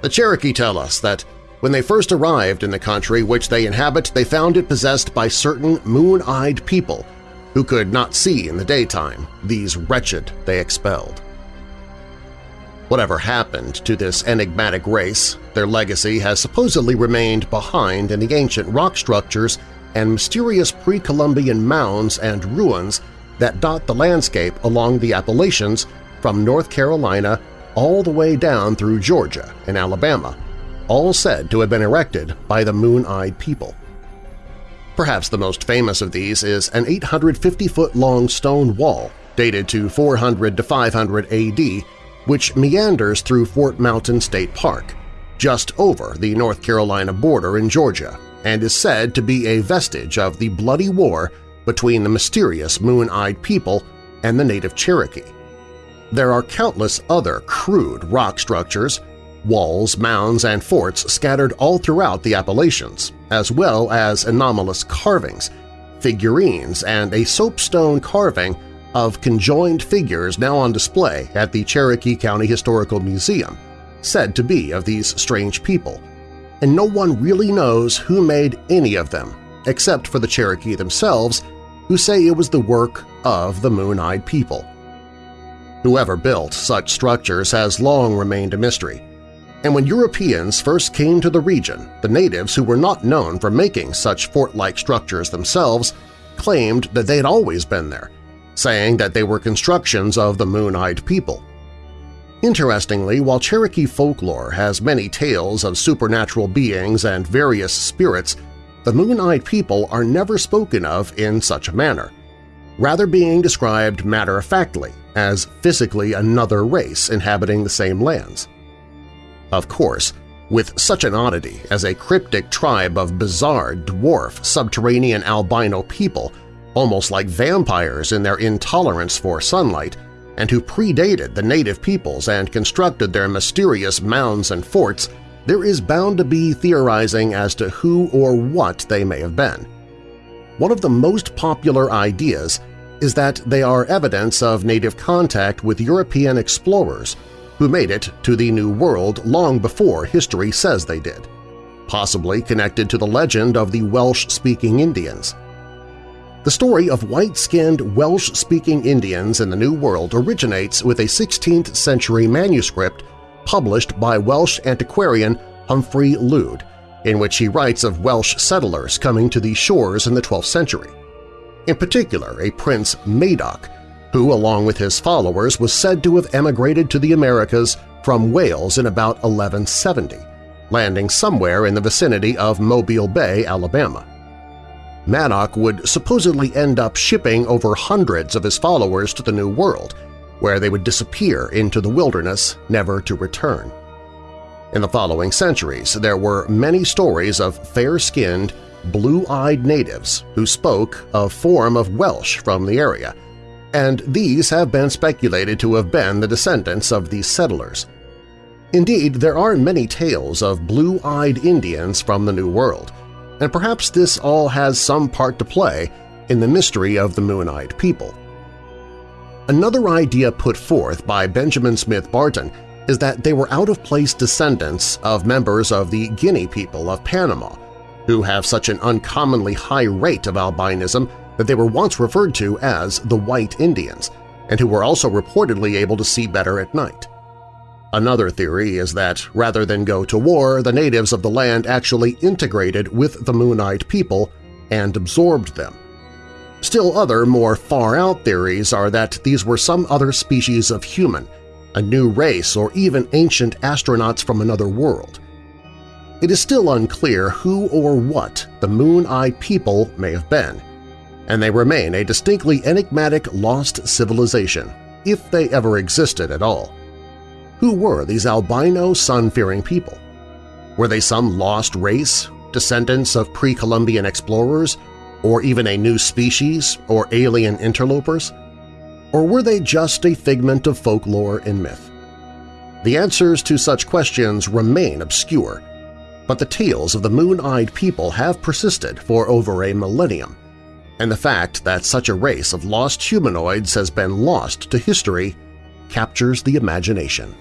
The Cherokee tell us that when they first arrived in the country which they inhabit, they found it possessed by certain moon-eyed people who could not see in the daytime, these wretched they expelled. Whatever happened to this enigmatic race, their legacy has supposedly remained behind in the ancient rock structures and mysterious pre-Columbian mounds and ruins that dot the landscape along the Appalachians from North Carolina all the way down through Georgia and Alabama, all said to have been erected by the Moon-Eyed People. Perhaps the most famous of these is an 850-foot-long stone wall dated to 400 to 500 AD which meanders through Fort Mountain State Park, just over the North Carolina border in Georgia, and is said to be a vestige of the bloody war between the mysterious Moon-Eyed People and the native Cherokee. There are countless other crude rock structures, walls, mounds, and forts scattered all throughout the Appalachians, as well as anomalous carvings, figurines, and a soapstone carving of conjoined figures now on display at the Cherokee County Historical Museum, said to be of these strange people, and no one really knows who made any of them, except for the Cherokee themselves, who say it was the work of the Moon-Eyed People. Whoever built such structures has long remained a mystery, and when Europeans first came to the region, the natives who were not known for making such fort-like structures themselves claimed that they had always been there, saying that they were constructions of the Moon-Eyed People. Interestingly, while Cherokee folklore has many tales of supernatural beings and various spirits, the Moon-Eyed People are never spoken of in such a manner, rather being described matter-of-factly as physically another race inhabiting the same lands. Of course, with such an oddity as a cryptic tribe of bizarre dwarf subterranean albino people almost like vampires in their intolerance for sunlight, and who predated the native peoples and constructed their mysterious mounds and forts, there is bound to be theorizing as to who or what they may have been. One of the most popular ideas is that they are evidence of native contact with European explorers who made it to the New World long before history says they did, possibly connected to the legend of the Welsh-speaking Indians. The story of white-skinned Welsh-speaking Indians in the New World originates with a 16th-century manuscript published by Welsh antiquarian Humphrey Llwyd, in which he writes of Welsh settlers coming to these shores in the 12th century. In particular, a Prince Madoc, who, along with his followers, was said to have emigrated to the Americas from Wales in about 1170, landing somewhere in the vicinity of Mobile Bay, Alabama. Madoc would supposedly end up shipping over hundreds of his followers to the New World, where they would disappear into the wilderness, never to return. In the following centuries, there were many stories of fair-skinned, blue-eyed natives who spoke a form of Welsh from the area, and these have been speculated to have been the descendants of these settlers. Indeed, there are many tales of blue-eyed Indians from the New World, and perhaps this all has some part to play in the mystery of the Moon-Eyed People. Another idea put forth by Benjamin Smith Barton is that they were out-of-place descendants of members of the Guinea people of Panama, who have such an uncommonly high rate of albinism that they were once referred to as the White Indians, and who were also reportedly able to see better at night. Another theory is that rather than go to war, the natives of the land actually integrated with the Moon-Eyed people and absorbed them. Still other, more far-out theories are that these were some other species of human, a new race or even ancient astronauts from another world. It is still unclear who or what the Moon Eye people may have been, and they remain a distinctly enigmatic lost civilization, if they ever existed at all. Who were these albino sun-fearing people? Were they some lost race, descendants of pre-Columbian explorers, or even a new species or alien interlopers? Or were they just a figment of folklore and myth? The answers to such questions remain obscure, but the tales of the moon-eyed people have persisted for over a millennium, and the fact that such a race of lost humanoids has been lost to history captures the imagination.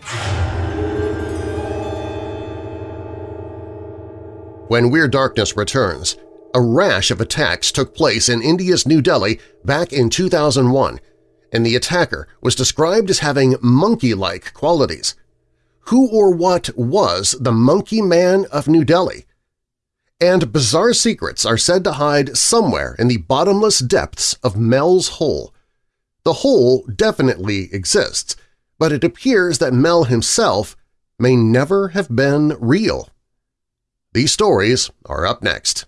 When Weird Darkness returns, a rash of attacks took place in India's New Delhi back in 2001, and the attacker was described as having monkey-like qualities. Who or what was the Monkey Man of New Delhi? And bizarre secrets are said to hide somewhere in the bottomless depths of Mel's Hole. The hole definitely exists, but it appears that Mel himself may never have been real. These stories are up next.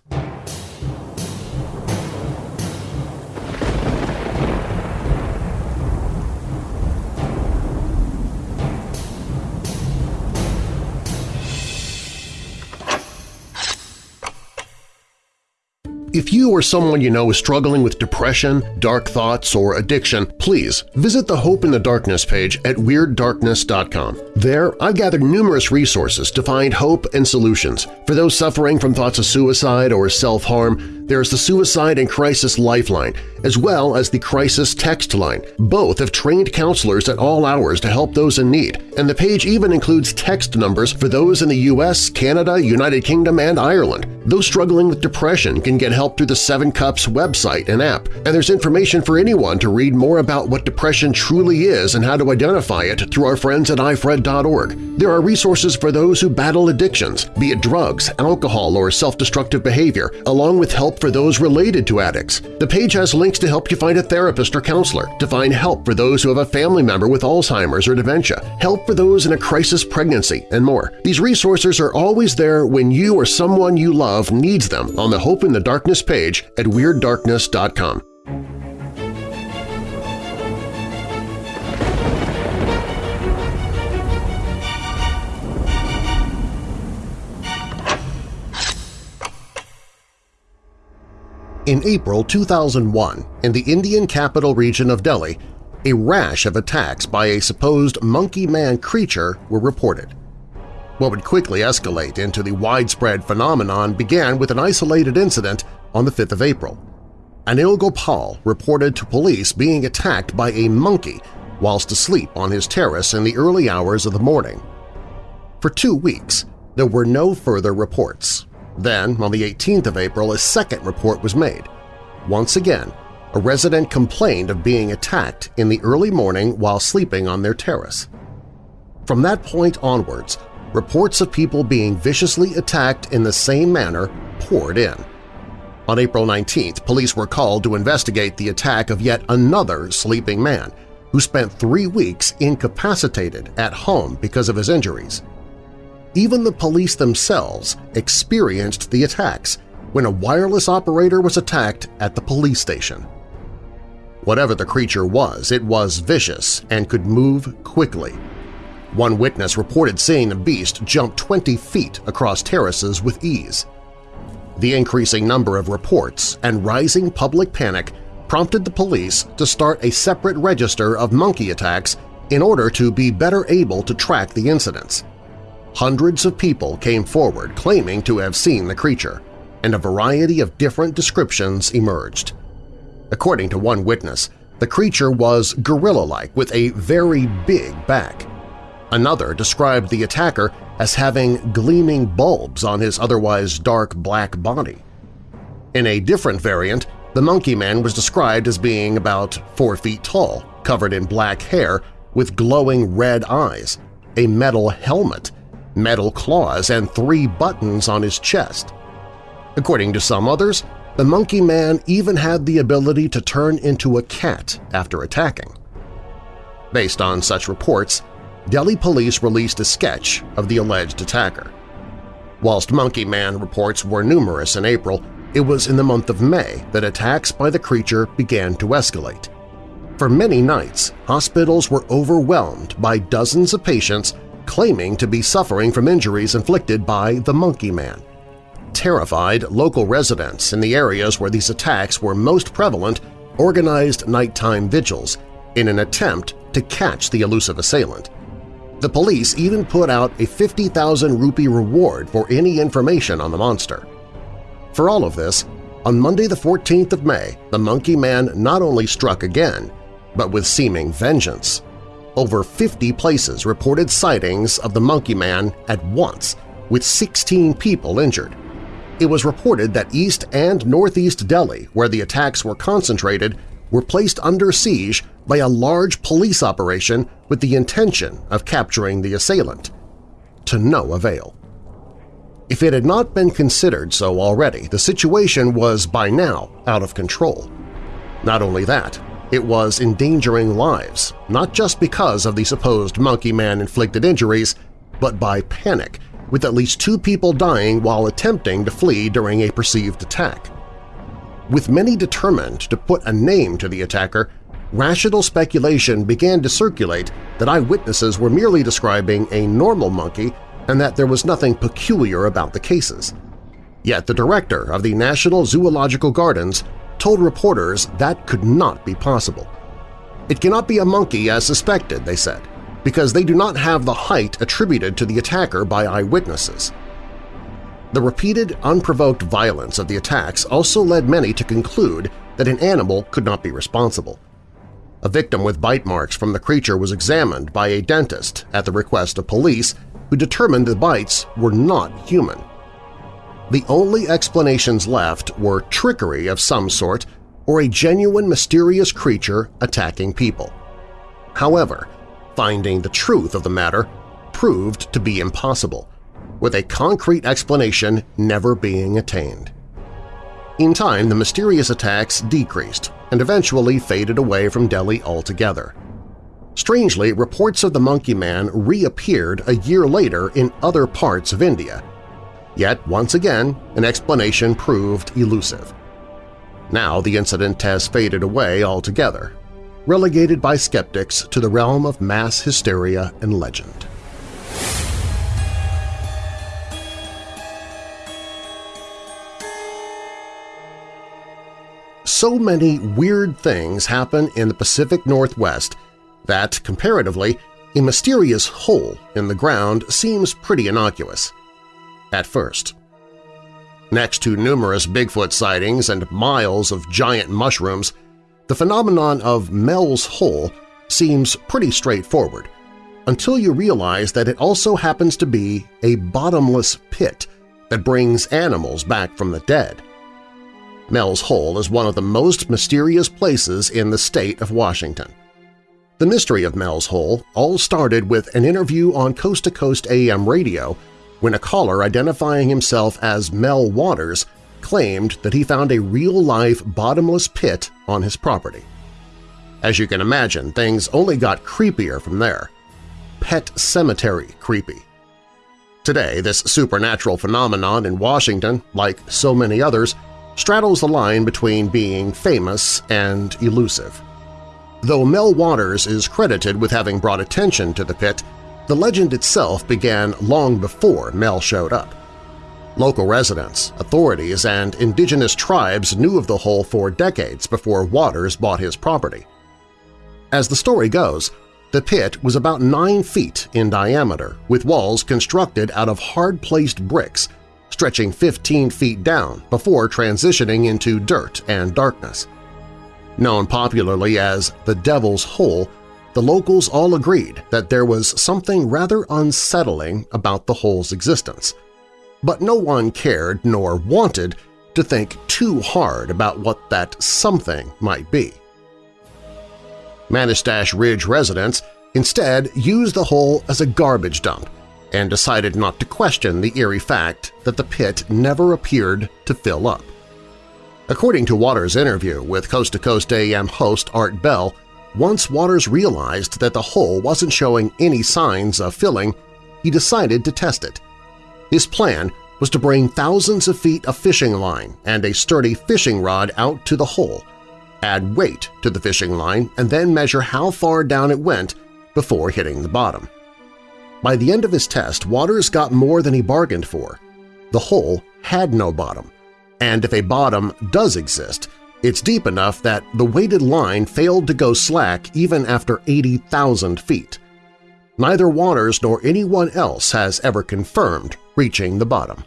If you or someone you know is struggling with depression, dark thoughts, or addiction, please visit the Hope in the Darkness page at WeirdDarkness.com. There, I've gathered numerous resources to find hope and solutions. For those suffering from thoughts of suicide or self-harm, there's the Suicide and Crisis Lifeline, as well as the Crisis Text Line. Both have trained counselors at all hours to help those in need, and the page even includes text numbers for those in the U.S., Canada, United Kingdom, and Ireland. Those struggling with depression can get help through the Seven Cups website and app, and there's information for anyone to read more about what depression truly is and how to identify it through our friends at ifred.org. There are resources for those who battle addictions, be it drugs, alcohol, or self-destructive behavior, along with help for those related to addicts. The page has links to help you find a therapist or counselor, to find help for those who have a family member with Alzheimer's or dementia, help for those in a crisis pregnancy, and more. These resources are always there when you or someone you love needs them on the Hope in the Darkness page at WeirdDarkness.com. In April 2001, in the Indian capital region of Delhi, a rash of attacks by a supposed monkey man creature were reported. What would quickly escalate into the widespread phenomenon began with an isolated incident on the 5th of April. Anil Gopal reported to police being attacked by a monkey whilst asleep on his terrace in the early hours of the morning. For two weeks, there were no further reports. Then, on the 18th of April, a second report was made. Once again, a resident complained of being attacked in the early morning while sleeping on their terrace. From that point onwards, reports of people being viciously attacked in the same manner poured in. On April 19th, police were called to investigate the attack of yet another sleeping man who spent three weeks incapacitated at home because of his injuries. Even the police themselves experienced the attacks when a wireless operator was attacked at the police station. Whatever the creature was, it was vicious and could move quickly. One witness reported seeing the beast jump 20 feet across terraces with ease. The increasing number of reports and rising public panic prompted the police to start a separate register of monkey attacks in order to be better able to track the incidents. Hundreds of people came forward claiming to have seen the creature, and a variety of different descriptions emerged. According to one witness, the creature was gorilla-like with a very big back. Another described the attacker as having gleaming bulbs on his otherwise dark black body. In a different variant, the Monkey Man was described as being about four feet tall, covered in black hair, with glowing red eyes, a metal helmet, metal claws, and three buttons on his chest. According to some others, the Monkey Man even had the ability to turn into a cat after attacking. Based on such reports, Delhi police released a sketch of the alleged attacker. Whilst Monkey Man reports were numerous in April, it was in the month of May that attacks by the creature began to escalate. For many nights, hospitals were overwhelmed by dozens of patients claiming to be suffering from injuries inflicted by the Monkey Man. Terrified, local residents in the areas where these attacks were most prevalent organized nighttime vigils in an attempt to catch the elusive assailant. The police even put out a 50,000 rupee reward for any information on the monster. For all of this, on Monday the 14th of May, the Monkey Man not only struck again, but with seeming vengeance. Over 50 places reported sightings of the Monkey Man at once, with 16 people injured. It was reported that East and Northeast Delhi, where the attacks were concentrated, were placed under siege by a large police operation with the intention of capturing the assailant. to no avail. If it had not been considered so already, the situation was by now out of control. Not only that, it was endangering lives, not just because of the supposed Monkey Man-inflicted injuries, but by panic, with at least two people dying while attempting to flee during a perceived attack. With many determined to put a name to the attacker, rational speculation began to circulate that eyewitnesses were merely describing a normal monkey and that there was nothing peculiar about the cases. Yet the director of the National Zoological Gardens told reporters that could not be possible. It cannot be a monkey as suspected, they said, because they do not have the height attributed to the attacker by eyewitnesses. The repeated, unprovoked violence of the attacks also led many to conclude that an animal could not be responsible. A victim with bite marks from the creature was examined by a dentist at the request of police who determined the bites were not human. The only explanations left were trickery of some sort or a genuine mysterious creature attacking people. However, finding the truth of the matter proved to be impossible, with a concrete explanation never being attained. In time, the mysterious attacks decreased and eventually faded away from Delhi altogether. Strangely, reports of the Monkey Man reappeared a year later in other parts of India. Yet, once again, an explanation proved elusive. Now the incident has faded away altogether, relegated by skeptics to the realm of mass hysteria and legend. So many weird things happen in the Pacific Northwest that, comparatively, a mysterious hole in the ground seems pretty innocuous. At first. Next to numerous Bigfoot sightings and miles of giant mushrooms, the phenomenon of Mel's Hole seems pretty straightforward until you realize that it also happens to be a bottomless pit that brings animals back from the dead. Mel's Hole is one of the most mysterious places in the state of Washington. The mystery of Mel's Hole all started with an interview on Coast to Coast AM radio when a caller identifying himself as Mel Waters claimed that he found a real-life bottomless pit on his property. As you can imagine, things only got creepier from there. Pet cemetery creepy. Today, this supernatural phenomenon in Washington, like so many others, straddles the line between being famous and elusive. Though Mel Waters is credited with having brought attention to the pit, the legend itself began long before Mel showed up. Local residents, authorities, and indigenous tribes knew of the hole for decades before Waters bought his property. As the story goes, the pit was about 9 feet in diameter, with walls constructed out of hard-placed bricks, stretching 15 feet down before transitioning into dirt and darkness. Known popularly as the Devil's Hole, the locals all agreed that there was something rather unsettling about the hole's existence. But no one cared nor wanted to think too hard about what that something might be. Manastash Ridge residents instead used the hole as a garbage dump and decided not to question the eerie fact that the pit never appeared to fill up. According to Waters' interview with Coast to Coast AM host Art Bell, once Waters realized that the hole wasn't showing any signs of filling, he decided to test it. His plan was to bring thousands of feet of fishing line and a sturdy fishing rod out to the hole, add weight to the fishing line, and then measure how far down it went before hitting the bottom. By the end of his test, Waters got more than he bargained for. The hole had no bottom, and if a bottom does exist, it's deep enough that the weighted line failed to go slack even after 80,000 feet. Neither Waters nor anyone else has ever confirmed reaching the bottom.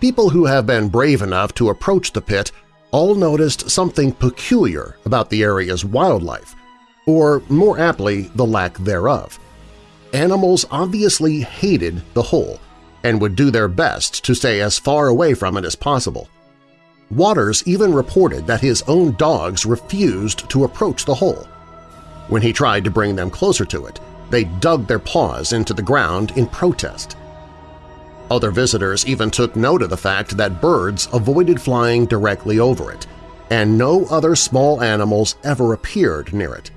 People who have been brave enough to approach the pit all noticed something peculiar about the area's wildlife, or more aptly, the lack thereof. Animals obviously hated the hole, and would do their best to stay as far away from it as possible. Waters even reported that his own dogs refused to approach the hole. When he tried to bring them closer to it, they dug their paws into the ground in protest. Other visitors even took note of the fact that birds avoided flying directly over it, and no other small animals ever appeared near it.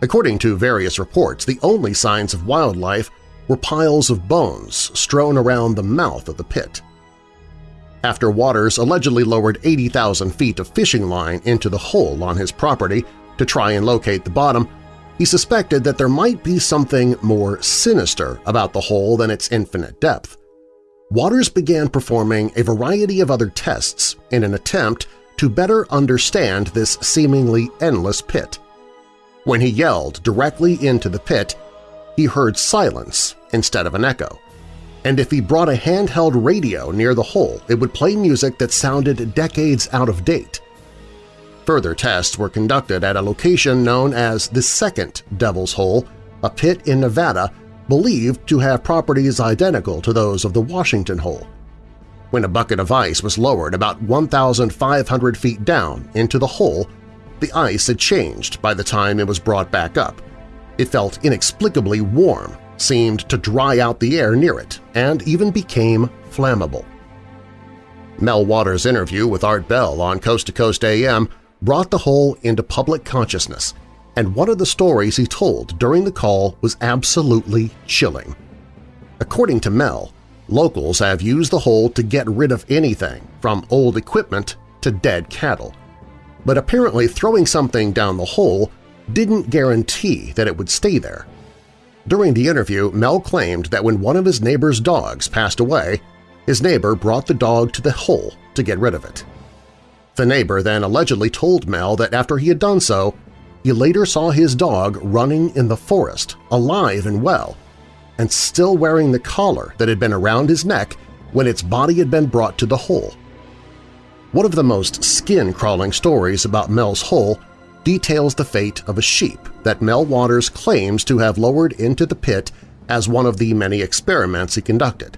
According to various reports, the only signs of wildlife were piles of bones strewn around the mouth of the pit. After Waters allegedly lowered 80,000 feet of fishing line into the hole on his property to try and locate the bottom, he suspected that there might be something more sinister about the hole than its infinite depth. Waters began performing a variety of other tests in an attempt to better understand this seemingly endless pit. When he yelled directly into the pit, he heard silence instead of an echo. And if he brought a handheld radio near the hole, it would play music that sounded decades out of date. Further tests were conducted at a location known as the Second Devil's Hole, a pit in Nevada believed to have properties identical to those of the Washington Hole. When a bucket of ice was lowered about 1,500 feet down into the hole, the ice had changed by the time it was brought back up. It felt inexplicably warm, seemed to dry out the air near it, and even became flammable. Mel Waters' interview with Art Bell on Coast to Coast AM brought the hole into public consciousness, and one of the stories he told during the call was absolutely chilling. According to Mel, locals have used the hole to get rid of anything from old equipment to dead cattle but apparently throwing something down the hole didn't guarantee that it would stay there. During the interview, Mel claimed that when one of his neighbor's dogs passed away, his neighbor brought the dog to the hole to get rid of it. The neighbor then allegedly told Mel that after he had done so, he later saw his dog running in the forest, alive and well, and still wearing the collar that had been around his neck when its body had been brought to the hole. One of the most skin-crawling stories about Mel's Hole details the fate of a sheep that Mel Waters claims to have lowered into the pit as one of the many experiments he conducted.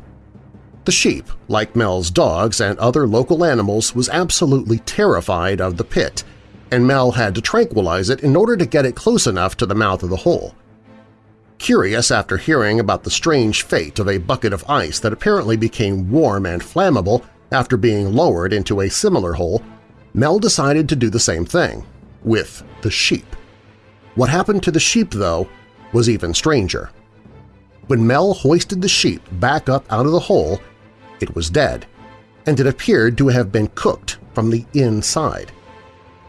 The sheep, like Mel's dogs and other local animals, was absolutely terrified of the pit, and Mel had to tranquilize it in order to get it close enough to the mouth of the hole. Curious after hearing about the strange fate of a bucket of ice that apparently became warm and flammable after being lowered into a similar hole, Mel decided to do the same thing, with the sheep. What happened to the sheep, though, was even stranger. When Mel hoisted the sheep back up out of the hole, it was dead, and it appeared to have been cooked from the inside.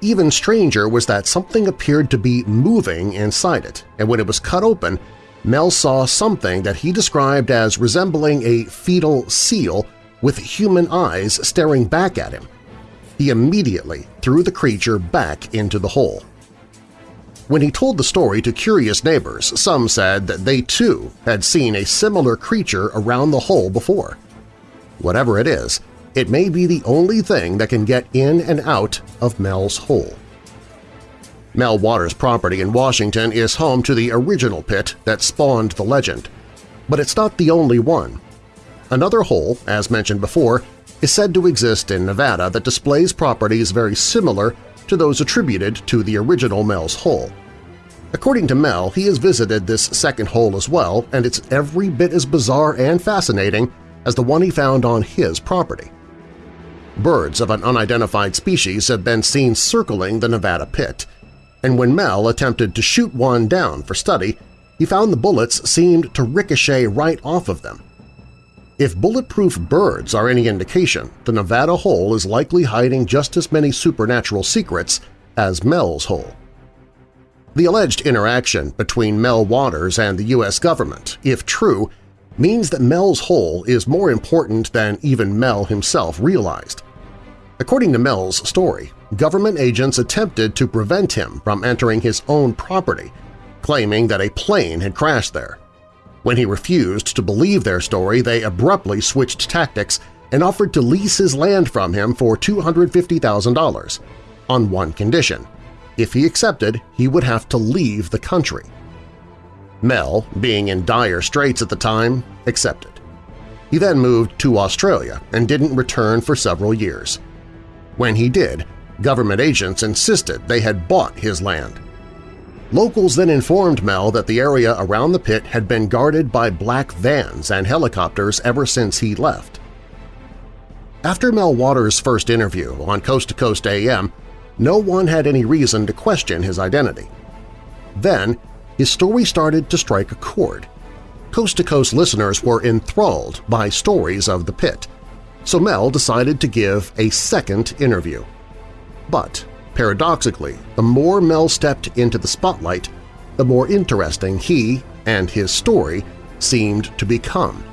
Even stranger was that something appeared to be moving inside it, and when it was cut open, Mel saw something that he described as resembling a fetal seal with human eyes staring back at him. He immediately threw the creature back into the hole. When he told the story to curious neighbors, some said that they too had seen a similar creature around the hole before. Whatever it is, it may be the only thing that can get in and out of Mel's hole. Mel Waters' property in Washington is home to the original pit that spawned the legend, but it's not the only one. Another hole, as mentioned before, is said to exist in Nevada that displays properties very similar to those attributed to the original Mel's hole. According to Mel, he has visited this second hole as well, and it's every bit as bizarre and fascinating as the one he found on his property. Birds of an unidentified species have been seen circling the Nevada pit, and when Mel attempted to shoot one down for study, he found the bullets seemed to ricochet right off of them. If bulletproof birds are any indication, the Nevada hole is likely hiding just as many supernatural secrets as Mel's hole. The alleged interaction between Mel Waters and the U.S. government, if true, means that Mel's hole is more important than even Mel himself realized. According to Mel's story, government agents attempted to prevent him from entering his own property, claiming that a plane had crashed there. When he refused to believe their story, they abruptly switched tactics and offered to lease his land from him for $250,000, on one condition. If he accepted, he would have to leave the country. Mel, being in dire straits at the time, accepted. He then moved to Australia and didn't return for several years. When he did, government agents insisted they had bought his land. Locals then informed Mel that the area around the pit had been guarded by black vans and helicopters ever since he left. After Mel Waters' first interview on Coast to Coast AM, no one had any reason to question his identity. Then, his story started to strike a chord. Coast to Coast listeners were enthralled by stories of the pit, so Mel decided to give a second interview. But Paradoxically, the more Mel stepped into the spotlight, the more interesting he and his story seemed to become.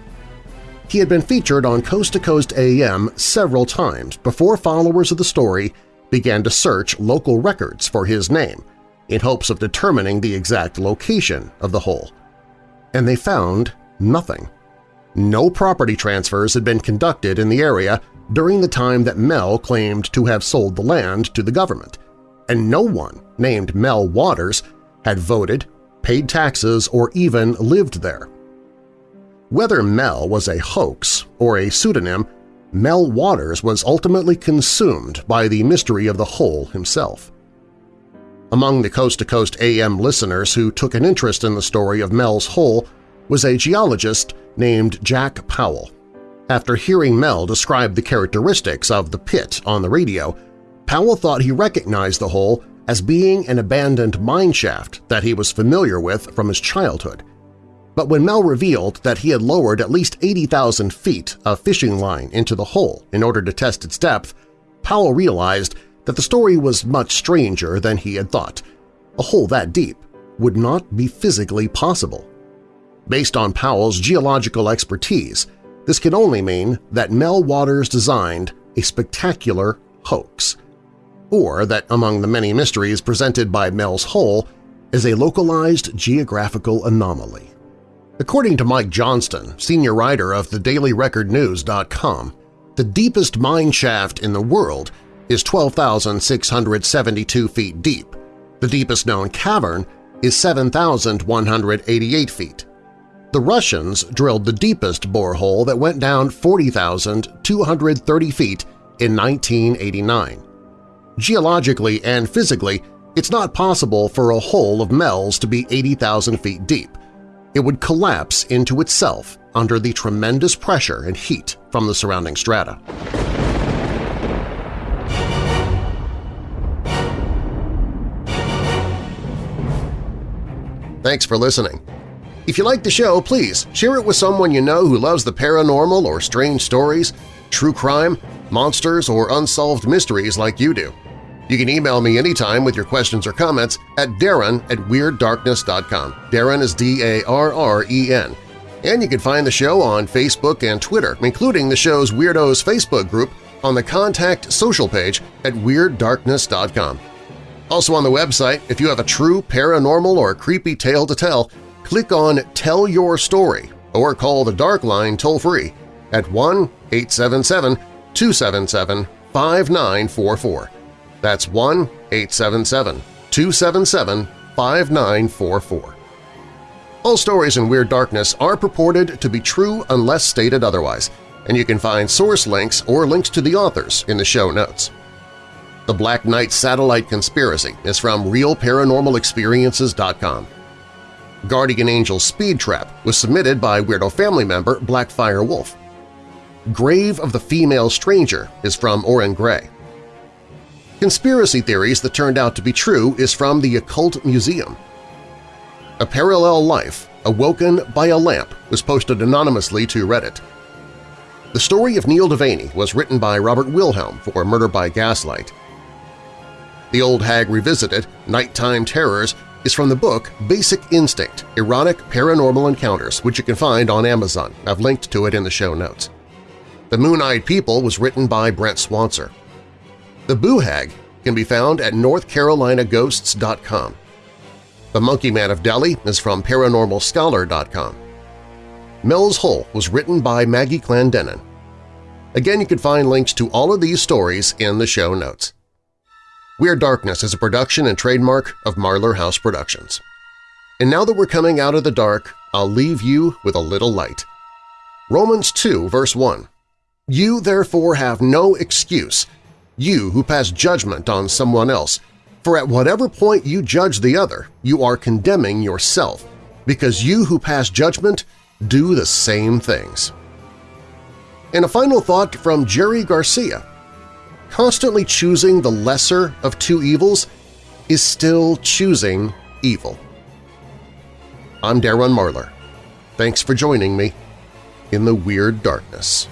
He had been featured on Coast to Coast AM several times before followers of the story began to search local records for his name in hopes of determining the exact location of the hole. And they found nothing. No property transfers had been conducted in the area during the time that Mel claimed to have sold the land to the government, and no one named Mel Waters had voted, paid taxes, or even lived there. Whether Mel was a hoax or a pseudonym, Mel Waters was ultimately consumed by the mystery of the hole himself. Among the Coast to Coast AM listeners who took an interest in the story of Mel's hole was a geologist named Jack Powell. After hearing Mel describe the characteristics of the pit on the radio, Powell thought he recognized the hole as being an abandoned mine shaft that he was familiar with from his childhood. But when Mel revealed that he had lowered at least 80,000 feet of fishing line into the hole in order to test its depth, Powell realized that the story was much stranger than he had thought. A hole that deep would not be physically possible. Based on Powell's geological expertise, this can only mean that Mel Waters designed a spectacular hoax, or that among the many mysteries presented by Mel's Hole is a localized geographical anomaly. According to Mike Johnston, senior writer of thedailyrecordnews.com, the deepest mine shaft in the world is 12,672 feet deep. The deepest known cavern is 7,188 feet. The Russians drilled the deepest borehole that went down 40,230 feet in 1989. Geologically and physically, it's not possible for a hole of Mel's to be 80,000 feet deep. It would collapse into itself under the tremendous pressure and heat from the surrounding strata. Thanks for listening. If you like the show, please share it with someone you know who loves the paranormal or strange stories, true crime, monsters, or unsolved mysteries like you do. You can email me anytime with your questions or comments at darren at WeirdDarkness.com. Darren is D-A-R-R-E-N. And you can find the show on Facebook and Twitter, including the show's Weirdos Facebook group on the Contact Social page at WeirdDarkness.com. Also on the website, if you have a true paranormal or creepy tale to tell, click on Tell Your Story or call the Dark Line toll-free at 1-877-277-5944. That's 1-877-277-5944. All stories in Weird Darkness are purported to be true unless stated otherwise, and you can find source links or links to the authors in the show notes. The Black Knight Satellite Conspiracy is from RealParanormalExperiences.com. Guardian Angel Speed Trap was submitted by Weirdo family member Blackfire Wolf. Grave of the Female Stranger is from Oren Gray. Conspiracy Theories That Turned Out to Be True is from the Occult Museum. A Parallel Life, Awoken by a Lamp was posted anonymously to Reddit. The story of Neil Devaney was written by Robert Wilhelm for Murder by Gaslight. The Old Hag Revisited, Nighttime Terrors is from the book Basic Instinct – Erotic Paranormal Encounters, which you can find on Amazon. I've linked to it in the show notes. The Moon-Eyed People was written by Brent Swancer. The Boo Hag can be found at northcarolinaghosts.com. The Monkey Man of Delhi is from ParanormalScholar.com. Mel's Hole was written by Maggie Clendenin. Again, you can find links to all of these stories in the show notes. Weird Darkness is a production and trademark of Marlar House Productions. And now that we're coming out of the dark, I'll leave you with a little light. Romans 2, verse 1. You therefore have no excuse, you who pass judgment on someone else, For at whatever point you judge the other, you are condemning yourself, because you who pass judgment do the same things. And a final thought from Jerry Garcia. Constantly choosing the lesser of two evils is still choosing evil. I'm Darren Marlar. Thanks for joining me in the Weird Darkness.